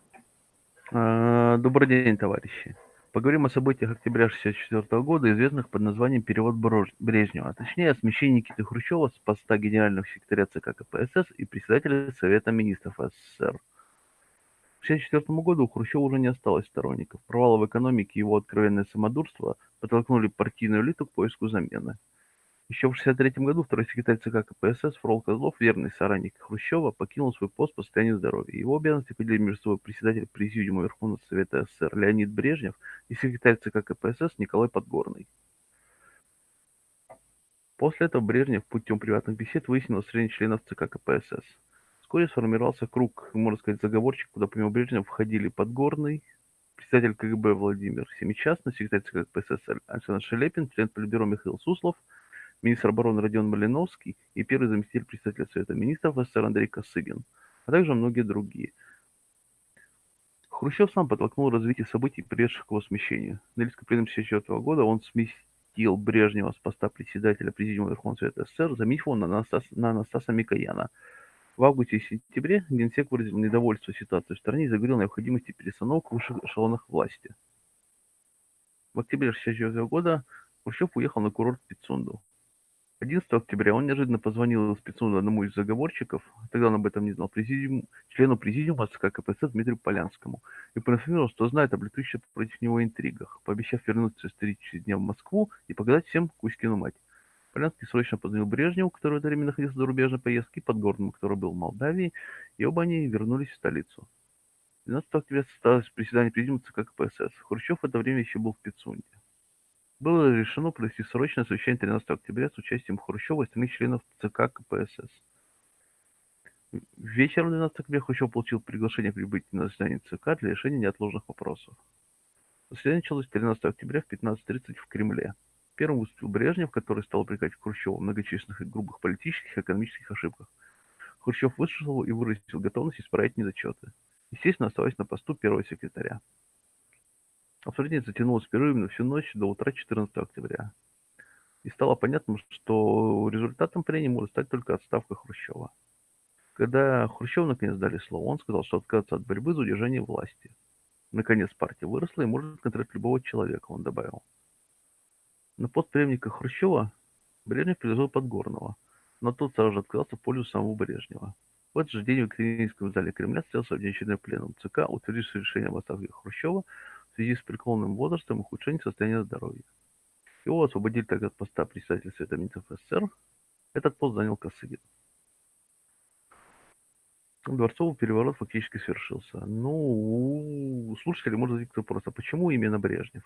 Э, добрый день, товарищи. Поговорим о событиях октября 1964 года, известных под названием «Перевод Брежнева», а точнее о смещении Никиты Хрущева с поста генерального секретаря ЦК КПСС и председателя Совета министров СССР. К 1964 году у Хрущева уже не осталось сторонников. Провалы в экономике и его откровенное самодурство подтолкнули партийную элиту к поиску замены. Еще в 1963 году второй секретарь ЦК КПСС Фрол Козлов, верный соратник Хрущева, покинул свой пост по состоянию здоровья. Его обязанности поделили между собой председатель Президиума Верховного Совета СССР Леонид Брежнев и секретарь ЦК КПСС Николай Подгорный. После этого Брежнев путем приватных бесед выяснил среди членов ЦК КПСС. Вскоре сформировался круг, можно сказать, заговорщик, куда помимо Брежнева входили Подгорный, председатель КГБ Владимир Семичастный, секретарь ЦК КПСС Александр Шелепин, член Политбюро Михаил Суслов – министр обороны Родион Малиновский и первый заместитель председателя Совета министров СССР Андрей Косыгин, а также многие другие. Хрущев сам подтолкнул развитие событий, приведших к его смещению. На Ильском пленуме 1964 года он сместил Брежнева с поста председателя Президиума Верховного Совета СССР, заменив его на, Анастас, на Анастаса Микояна. В августе и сентябре Генсек выразил недовольство ситуацией в стране и заговорил о необходимости перестановок в высших эшелонах власти. В октябре 1964 года Хрущев уехал на курорт Пицунду. 11 октября он неожиданно позвонил Пицунда одному из заговорщиков, тогда он об этом не знал, президиум, члену президиума ЦК КПСС Дмитрию Полянскому, и проинформировал, что знает об летущих против него интригах, пообещав вернуться через три дня в Москву и показать всем Кузькину мать. Полянский срочно позвонил Брежневу, который в это время находился в зарубежной поездке, и Подгорному, который был в Молдавии, и оба они вернулись в столицу. 12 октября состоялось приседание президиума ЦК КПСС. Хрущев в это время еще был в Пицунде. Было решено провести срочное совещание 13 октября с участием Хрущева и остальных членов ЦК КПСС. Вечером 12 октября Хрущев получил приглашение прибыть на заседание ЦК для решения неотложных вопросов. Заседание началось 13 октября в 15.30 в Кремле. Первым выступил Брежнев, который стал упрекать Хрущева в многочисленных и грубых политических и экономических ошибках. Хрущев выслушал и выразил готовность исправить недочеты. Естественно, оставаясь на посту первого секретаря. Обсуждение затянулось перерывом на всю ночь до утра 14 октября. И стало понятно, что результатом прения может стать только отставка Хрущева. Когда Хрущев наконец дали слово, он сказал, что отказаться от борьбы за удержание власти. Наконец партия выросла и может контролировать любого человека, он добавил. На пост преемника Хрущева Брежнев предложил Подгорного, но тот сразу же отказался в пользу самого Брежнева. В этот же день в Екатерининском зале Кремля состоялся внеочередной пленум ЦК, утвердивший решение об отставке Хрущева связи с преклонным возрастом и ухудшением состояния здоровья. Его освободили тогда от поста председателя Совета Министров СССР. Этот пост занял Косыгин. Дворцовый переворот фактически свершился. Ну, у слушателей может возникнуть вопрос, а почему именно Брежнев?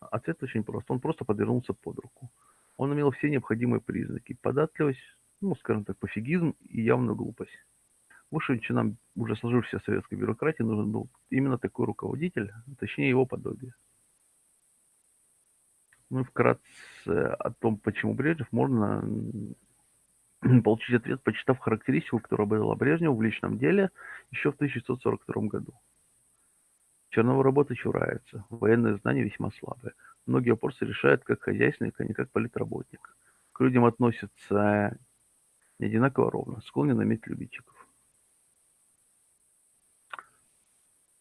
Ответ очень прост. Он просто подвернулся под руку. Он имел все необходимые признаки. Податливость, ну, скажем так, пофигизм и явную глупость. Высшим чинам уже сложившейся советской бюрократии нужен был именно такой руководитель, точнее его подобие. Ну и вкратце о том, почему Брежнев, можно получить ответ, почитав характеристику, которая была Брежневу в личном деле еще в 1942 году. Чернова работа чурается, военные знания весьма слабые. Многие вопросы решают как хозяйственник, а не как политработник. К людям относятся не одинаково ровно, склонен иметь любительчиков.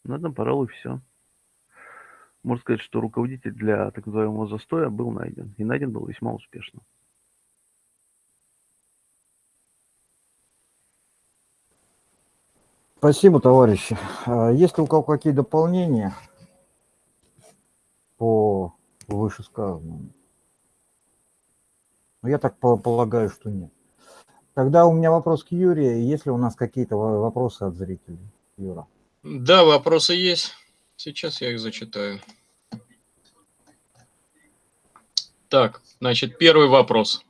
На этом, пожалуй, все. Можно сказать, что руководитель для так называемого застоя был найден. И найден был весьма успешно. Спасибо, товарищи. А есть ли у кого какие дополнения по вышесказанному? Ну, я так полагаю, что нет. Тогда у меня вопрос к Юрию. Есть ли у нас какие-то вопросы от зрителей? Юра. Да, вопросы есть. Сейчас я их зачитаю. Так, значит, первый вопрос.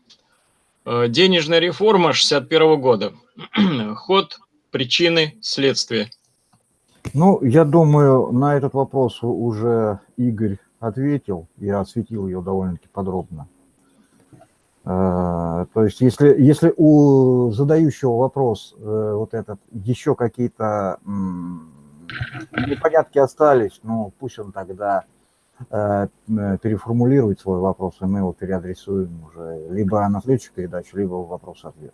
Э, денежная реформа 61 года. Ход, причины, следствия. Ну, я думаю, на этот вопрос уже Игорь ответил и осветил ее довольно-таки подробно. Э, то есть, если, если у задающего вопрос э, вот этот еще какие-то непонятки остались, ну пусть он тогда э, переформулирует свой вопрос, и мы его переадресуем уже либо на следующую передачу, либо вопрос-ответ.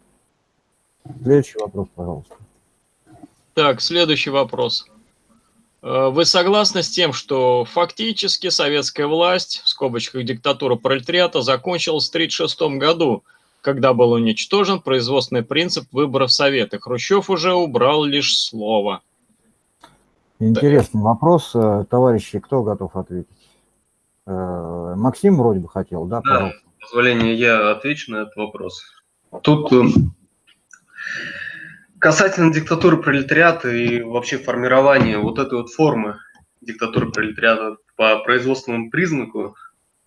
Следующий вопрос, пожалуйста. Так, следующий вопрос. Э, вы согласны с тем, что фактически советская власть, в скобочках диктатура пролетариата, закончилась в 1936 году, когда был уничтожен производственный принцип выборов Совета? Хрущев уже убрал лишь слово. Интересный да. вопрос, э, товарищи, кто готов ответить? Э, Максим вроде бы хотел, да? Да, пожалуйста. позволение, я отвечу на этот вопрос. Тут э, касательно диктатуры пролетариата и вообще формирования вот этой вот формы диктатуры пролетариата по производственному признаку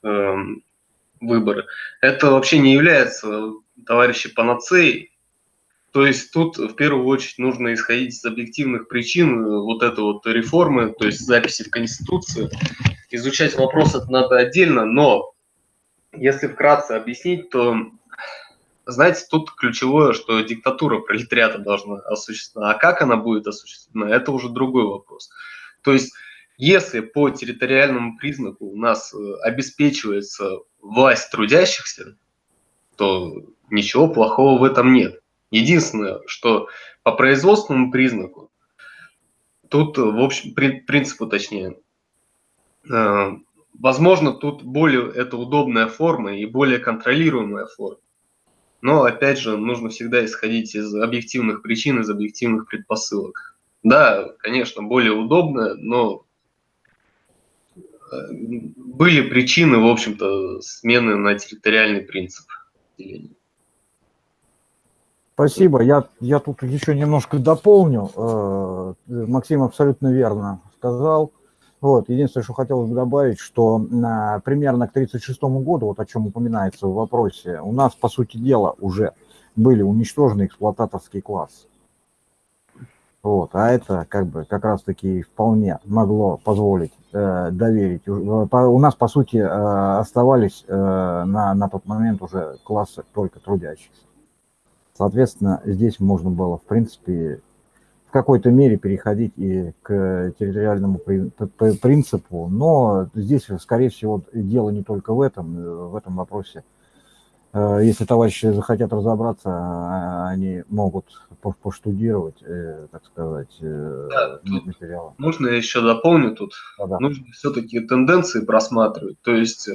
э, выборы, это вообще не является, товарищи, панацеей то есть тут в первую очередь нужно исходить из объективных причин э, вот этой вот реформы, то есть записи в Конституцию. Изучать вопрос это надо отдельно, но если вкратце объяснить, то, знаете, тут ключевое, что диктатура пролетариата должна осуществлена, а как она будет осуществлена, это уже другой вопрос. То есть если по территориальному признаку у нас э, обеспечивается власть трудящихся, то ничего плохого в этом нет. Единственное, что по производственному признаку, тут, в общем, при, принципу точнее, э, возможно, тут более это удобная форма и более контролируемая форма. Но, опять же, нужно всегда исходить из объективных причин, из объективных предпосылок. Да, конечно, более удобно, но э, были причины, в общем-то, смены на территориальный принцип деления. Спасибо. Я, я тут еще немножко дополню. Э, Максим абсолютно верно сказал. Вот. Единственное, что хотелось бы добавить, что на, примерно к 1936 году, вот о чем упоминается в вопросе, у нас, по сути дела, уже были уничтожены эксплуататорский класс. Вот, а это как бы как раз-таки вполне могло позволить э, доверить. У нас, по сути, э, оставались э, на, на тот момент уже классы только трудящихся. Соответственно, здесь можно было, в принципе, в какой-то мере переходить и к территориальному принципу, но здесь, скорее всего, дело не только в этом, э, в этом вопросе. Э, если товарищи захотят разобраться, а, они могут поштудировать, э, так сказать, да, материалы. Можно я еще дополню тут? Да, да. Нужно все-таки тенденции просматривать. То есть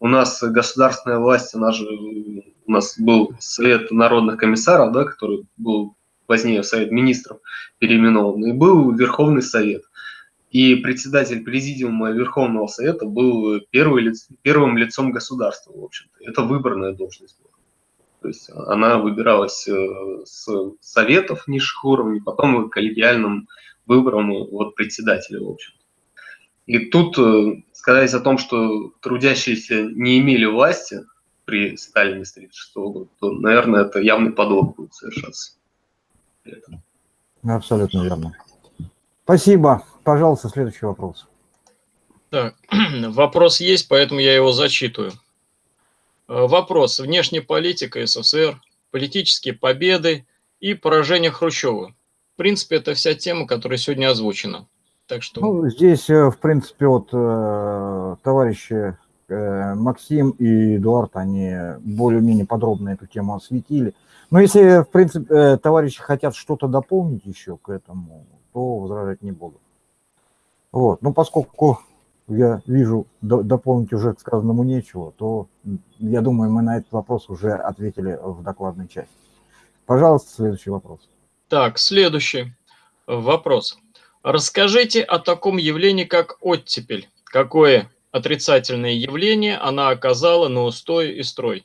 у нас государственная власть, она же, у нас был Совет народных комиссаров, да, который был позднее Совет Министров переименован, и был Верховный Совет. И председатель президиума Верховного Совета был первый первым лицом государства, в общем-то. Это выборная должность была. То есть она выбиралась э, с советов низших уровней, потом коллегиальным выбором вот председателя, в общем-то. И тут э, сказать о том, что трудящиеся не имели власти при Сталине с 1936 года, то, наверное, это явный подлог будет совершаться. Абсолютно верно. Спасибо. Пожалуйста, следующий вопрос. Так, вопрос есть, поэтому я его зачитываю. Э, вопрос. Внешняя политика СССР, политические победы и поражение Хрущева. В принципе, это вся тема, которая сегодня озвучена. Так что... Ну, здесь, э, в принципе, вот э, товарищи э, Максим и Эдуард, они более-менее подробно эту тему осветили. Но если, в принципе, товарищи хотят что-то дополнить еще к этому, то возражать не буду. Вот. Но поскольку я вижу, дополнить уже к сказанному нечего, то я думаю, мы на этот вопрос уже ответили в докладной части. Пожалуйста, следующий вопрос. Так, следующий вопрос. Расскажите о таком явлении, как оттепель. Какое отрицательное явление она оказала на устой и строй?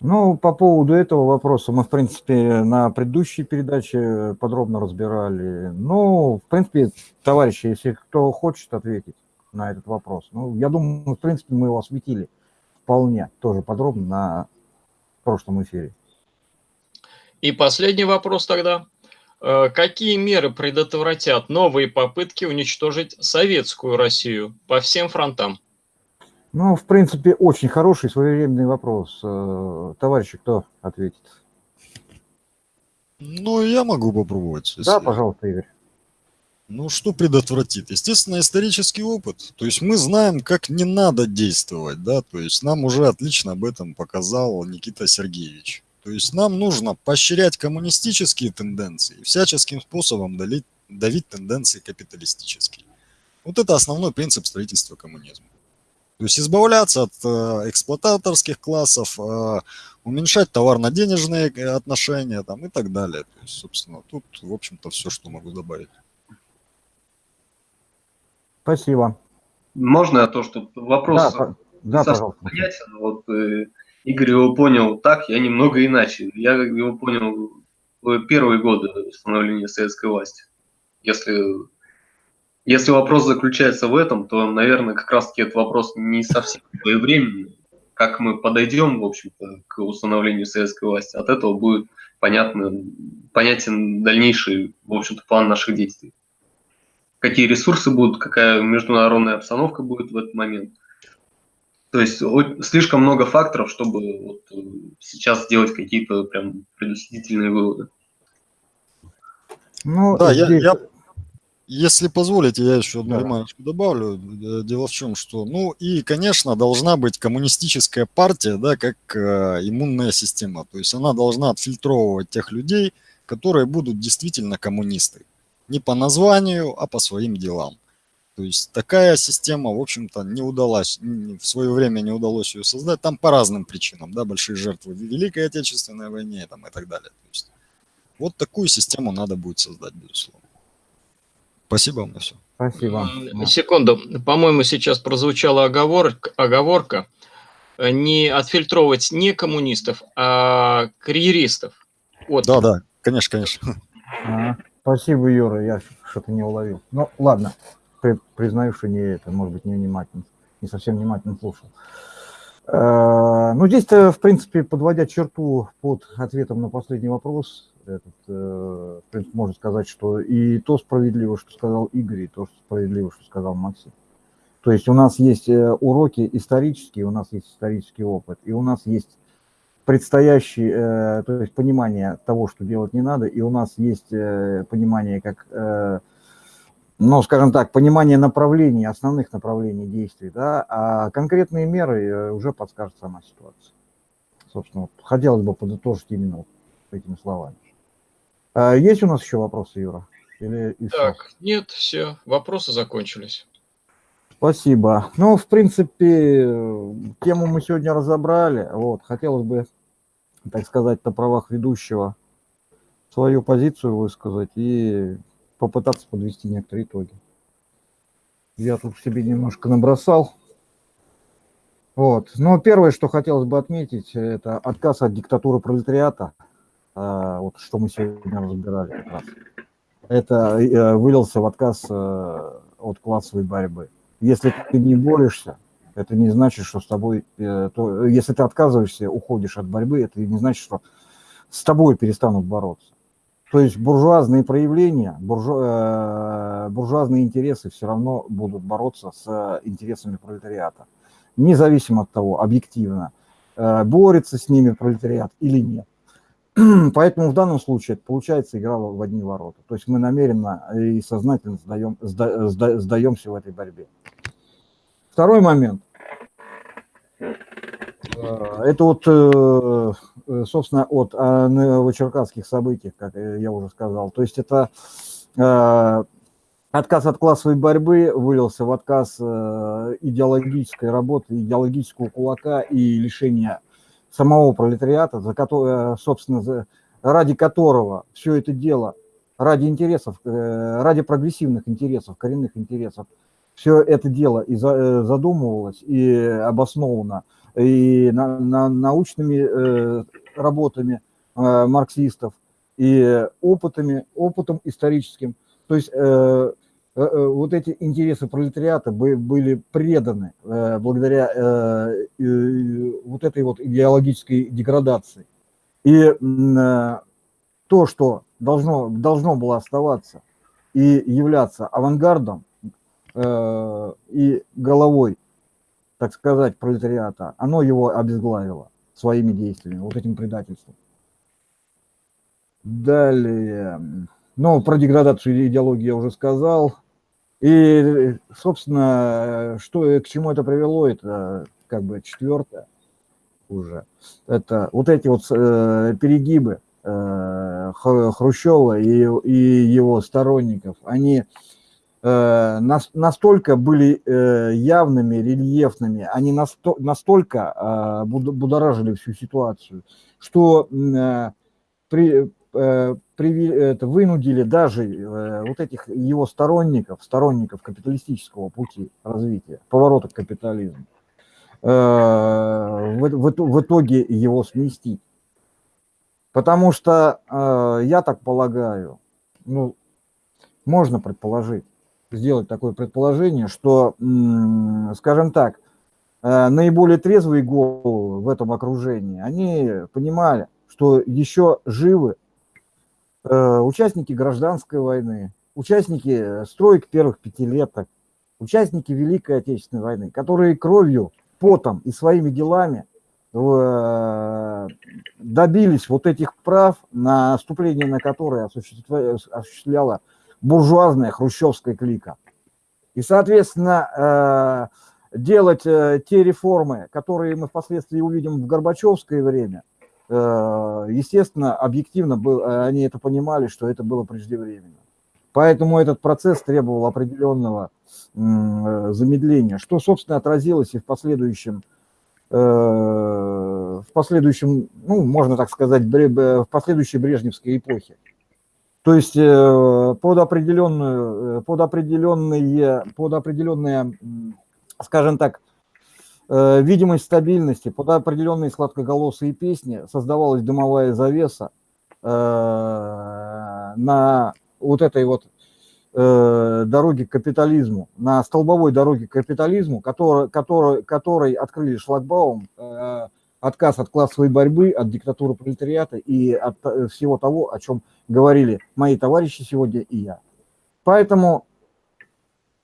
Ну, по поводу этого вопроса мы, в принципе, на предыдущей передаче подробно разбирали. Ну, в принципе, товарищи, если кто хочет ответить на этот вопрос, ну, я думаю, в принципе, мы его осветили вполне тоже подробно на прошлом эфире. И последний вопрос тогда. Э, какие меры предотвратят новые попытки уничтожить советскую Россию по всем фронтам? Ну, в принципе, очень хороший своевременный вопрос. Э, товарищи, кто ответит? Ну, я могу попробовать. Если... Да, пожалуйста, Игорь. Ну, что предотвратит? Естественно, исторический опыт. То есть мы знаем, как не надо действовать, да, то есть нам уже отлично об этом показал Никита Сергеевич. То есть нам нужно поощрять коммунистические тенденции и всяческим способом давить, давить тенденции капиталистические. Вот это основной принцип строительства коммунизма. То есть избавляться от э, эксплуататорских классов, э, уменьшать товарно-денежные отношения там, и так далее. То есть, собственно, тут, в общем-то, все, что могу добавить. Спасибо. Можно я то, что вопрос да, да, пожалуйста. понятен. Вот, э, Игорь его понял так, я немного иначе. Я его понял в первые годы становления советской власти. Если, если вопрос заключается в этом, то, наверное, как раз-таки этот вопрос не совсем своевременный. Как мы подойдем, в общем-то, к установлению советской власти, от этого будет понятно, понятен дальнейший, в общем-то, план наших действий. Какие ресурсы будут, какая международная обстановка будет в этот момент – то есть слишком много факторов, чтобы вот э, сейчас сделать какие-то прям предусмотрительные выводы. Ну, да, здесь... я, я, если позволите, я еще одну да. ремарочку добавлю. Э, дело в чем, что, ну и, конечно, должна быть коммунистическая партия, да, как э, иммунная система. То есть она должна отфильтровывать тех людей, которые будут действительно коммунисты. Не по названию, а по своим делам. То есть такая система, в общем-то, не удалась, в свое время не удалось ее создать, там по разным причинам, да, большие жертвы в Великой Отечественной войне там, и так далее. То есть, вот такую систему надо будет создать, безусловно. Спасибо вам на все. Спасибо. Секунду. По-моему, сейчас прозвучала оговорка, оговорка не отфильтровывать не коммунистов, а карьеристов. Вот. Да, да, конечно, конечно. А, спасибо, Юра, я что-то не уловил. Ну, ладно, признаю, что не это, может быть, не внимательно, не совсем внимательно слушал. Э, ну, здесь-то, в принципе, подводя черту под ответом на последний вопрос, этот, э, в принципе, можно сказать, что и то справедливо, что сказал Игорь, и то что справедливо, что сказал Максим. То есть у нас есть э, уроки исторические, у нас есть исторический опыт, и у нас есть предстоящий, то есть понимание того, что делать не надо, и у нас есть понимание, как, ну, скажем так, понимание направлений, основных направлений действий, да, а конкретные меры э, уже подскажет сама ситуация. Собственно, вот, хотелось бы подытожить именно вот этими словами. А есть у нас еще вопросы, Юра? Или так, нет, все, вопросы закончились. Спасибо. Ну, в принципе, тему мы сегодня разобрали. Вот, хотелось бы, так сказать, на правах ведущего свою позицию высказать и попытаться подвести некоторые итоги. Я тут себе немножко набросал. Вот. Но первое, что хотелось бы отметить, это отказ от диктатуры пролетариата, а, вот что мы сегодня разбирали как раз. Это э, вылился в отказ э, от классовой борьбы. Если ты не борешься, это не значит, что с тобой, э, то, если ты отказываешься, уходишь от борьбы, это не значит, что с тобой перестанут бороться. То есть буржуазные проявления, буржу, э, буржуазные интересы все равно будут бороться с интересами пролетариата. Независимо от того, объективно, э, борется с ними пролетариат или нет. Поэтому в данном случае получается игра в одни ворота. То есть мы намеренно и сознательно сдаем, сда, сда, сдаемся в этой борьбе. Второй момент. Э, это вот, э, э, собственно, от новочеркасских событий, как я уже сказал. То есть это отказ от классовой борьбы вылился в отказ идеологической работы, идеологического кулака и лишения самого пролетариата, за который, собственно, ради которого все это дело, ради интересов, ради прогрессивных интересов, коренных интересов, все это дело и задумывалось, и обосновано, и на, на научными работами марксистов, и опытами, опытом историческим. То есть Э, э, вот эти интересы пролетариата были преданы э, благодаря вот этой вот идеологической деградации. И то, что должно, должно было оставаться и являться авангардом и головой, так сказать, пролетариата, оно его обезглавило своими действиями, вот этим предательством. Далее, ну, про деградацию идеологии я уже сказал. И, собственно, что, к чему это привело, это как бы четвертое уже. Это вот эти вот э, перегибы э, Хрущева и, и его сторонников, они э, настолько были э, явными, рельефными, они насто, настолько э, будоражили всю ситуацию, что э, при, э, это, вынудили даже э, вот этих его сторонников, сторонников капиталистического пути развития, поворота к капитализму, э, в, итоге его сместить. Потому что, э, я так полагаю, ну, можно предположить, сделать такое предположение, что, скажем так, наиболее трезвые головы в этом окружении, они понимали, что еще живы Э, участники гражданской войны, участники стройки первых пятилеток, участники Великой Отечественной войны, которые кровью, потом и своими делами э, добились вот этих прав, на наступление на которые осуществляла буржуазная хрущевская клика. И, соответственно, э, делать те реформы, которые мы впоследствии увидим в Горбачевское время – Э, естественно, объективно был, э, они это понимали, что это было преждевременно. Поэтому этот процесс требовал определенного замедления, что, собственно, отразилось и в последующем, э, в последующем, ну, можно так сказать, в последующей Брежневской эпохе. То есть э, под определенную, э, под определенные, под определенные, скажем так, э, видимость стабильности, под определенные сладкоголосые песни создавалась дымовая завеса на вот этой вот дороге к капитализму, на столбовой дороге к капитализму, который, который, который открыли шлагбаум, отказ от классовой борьбы, от диктатуры пролетариата и от э, всего того, о чем говорили мои товарищи сегодня и я. Поэтому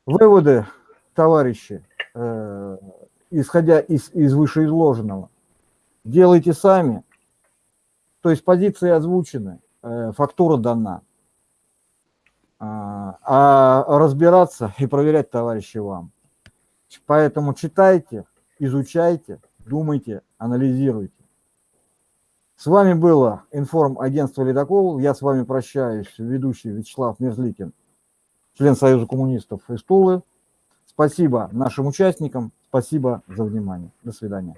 выводы, товарищи, э, исходя из, из вышеизложенного, делайте сами. То есть позиции озвучены, э, фактура дана. А, а разбираться и проверять, товарищи, вам. Поэтому читайте, изучайте, думайте, анализируйте. С вами было информагентство «Ледокол». Я с вами прощаюсь, ведущий Вячеслав Мерзликин, член Союза коммунистов из Тулы. Спасибо нашим участникам, спасибо за внимание. До свидания.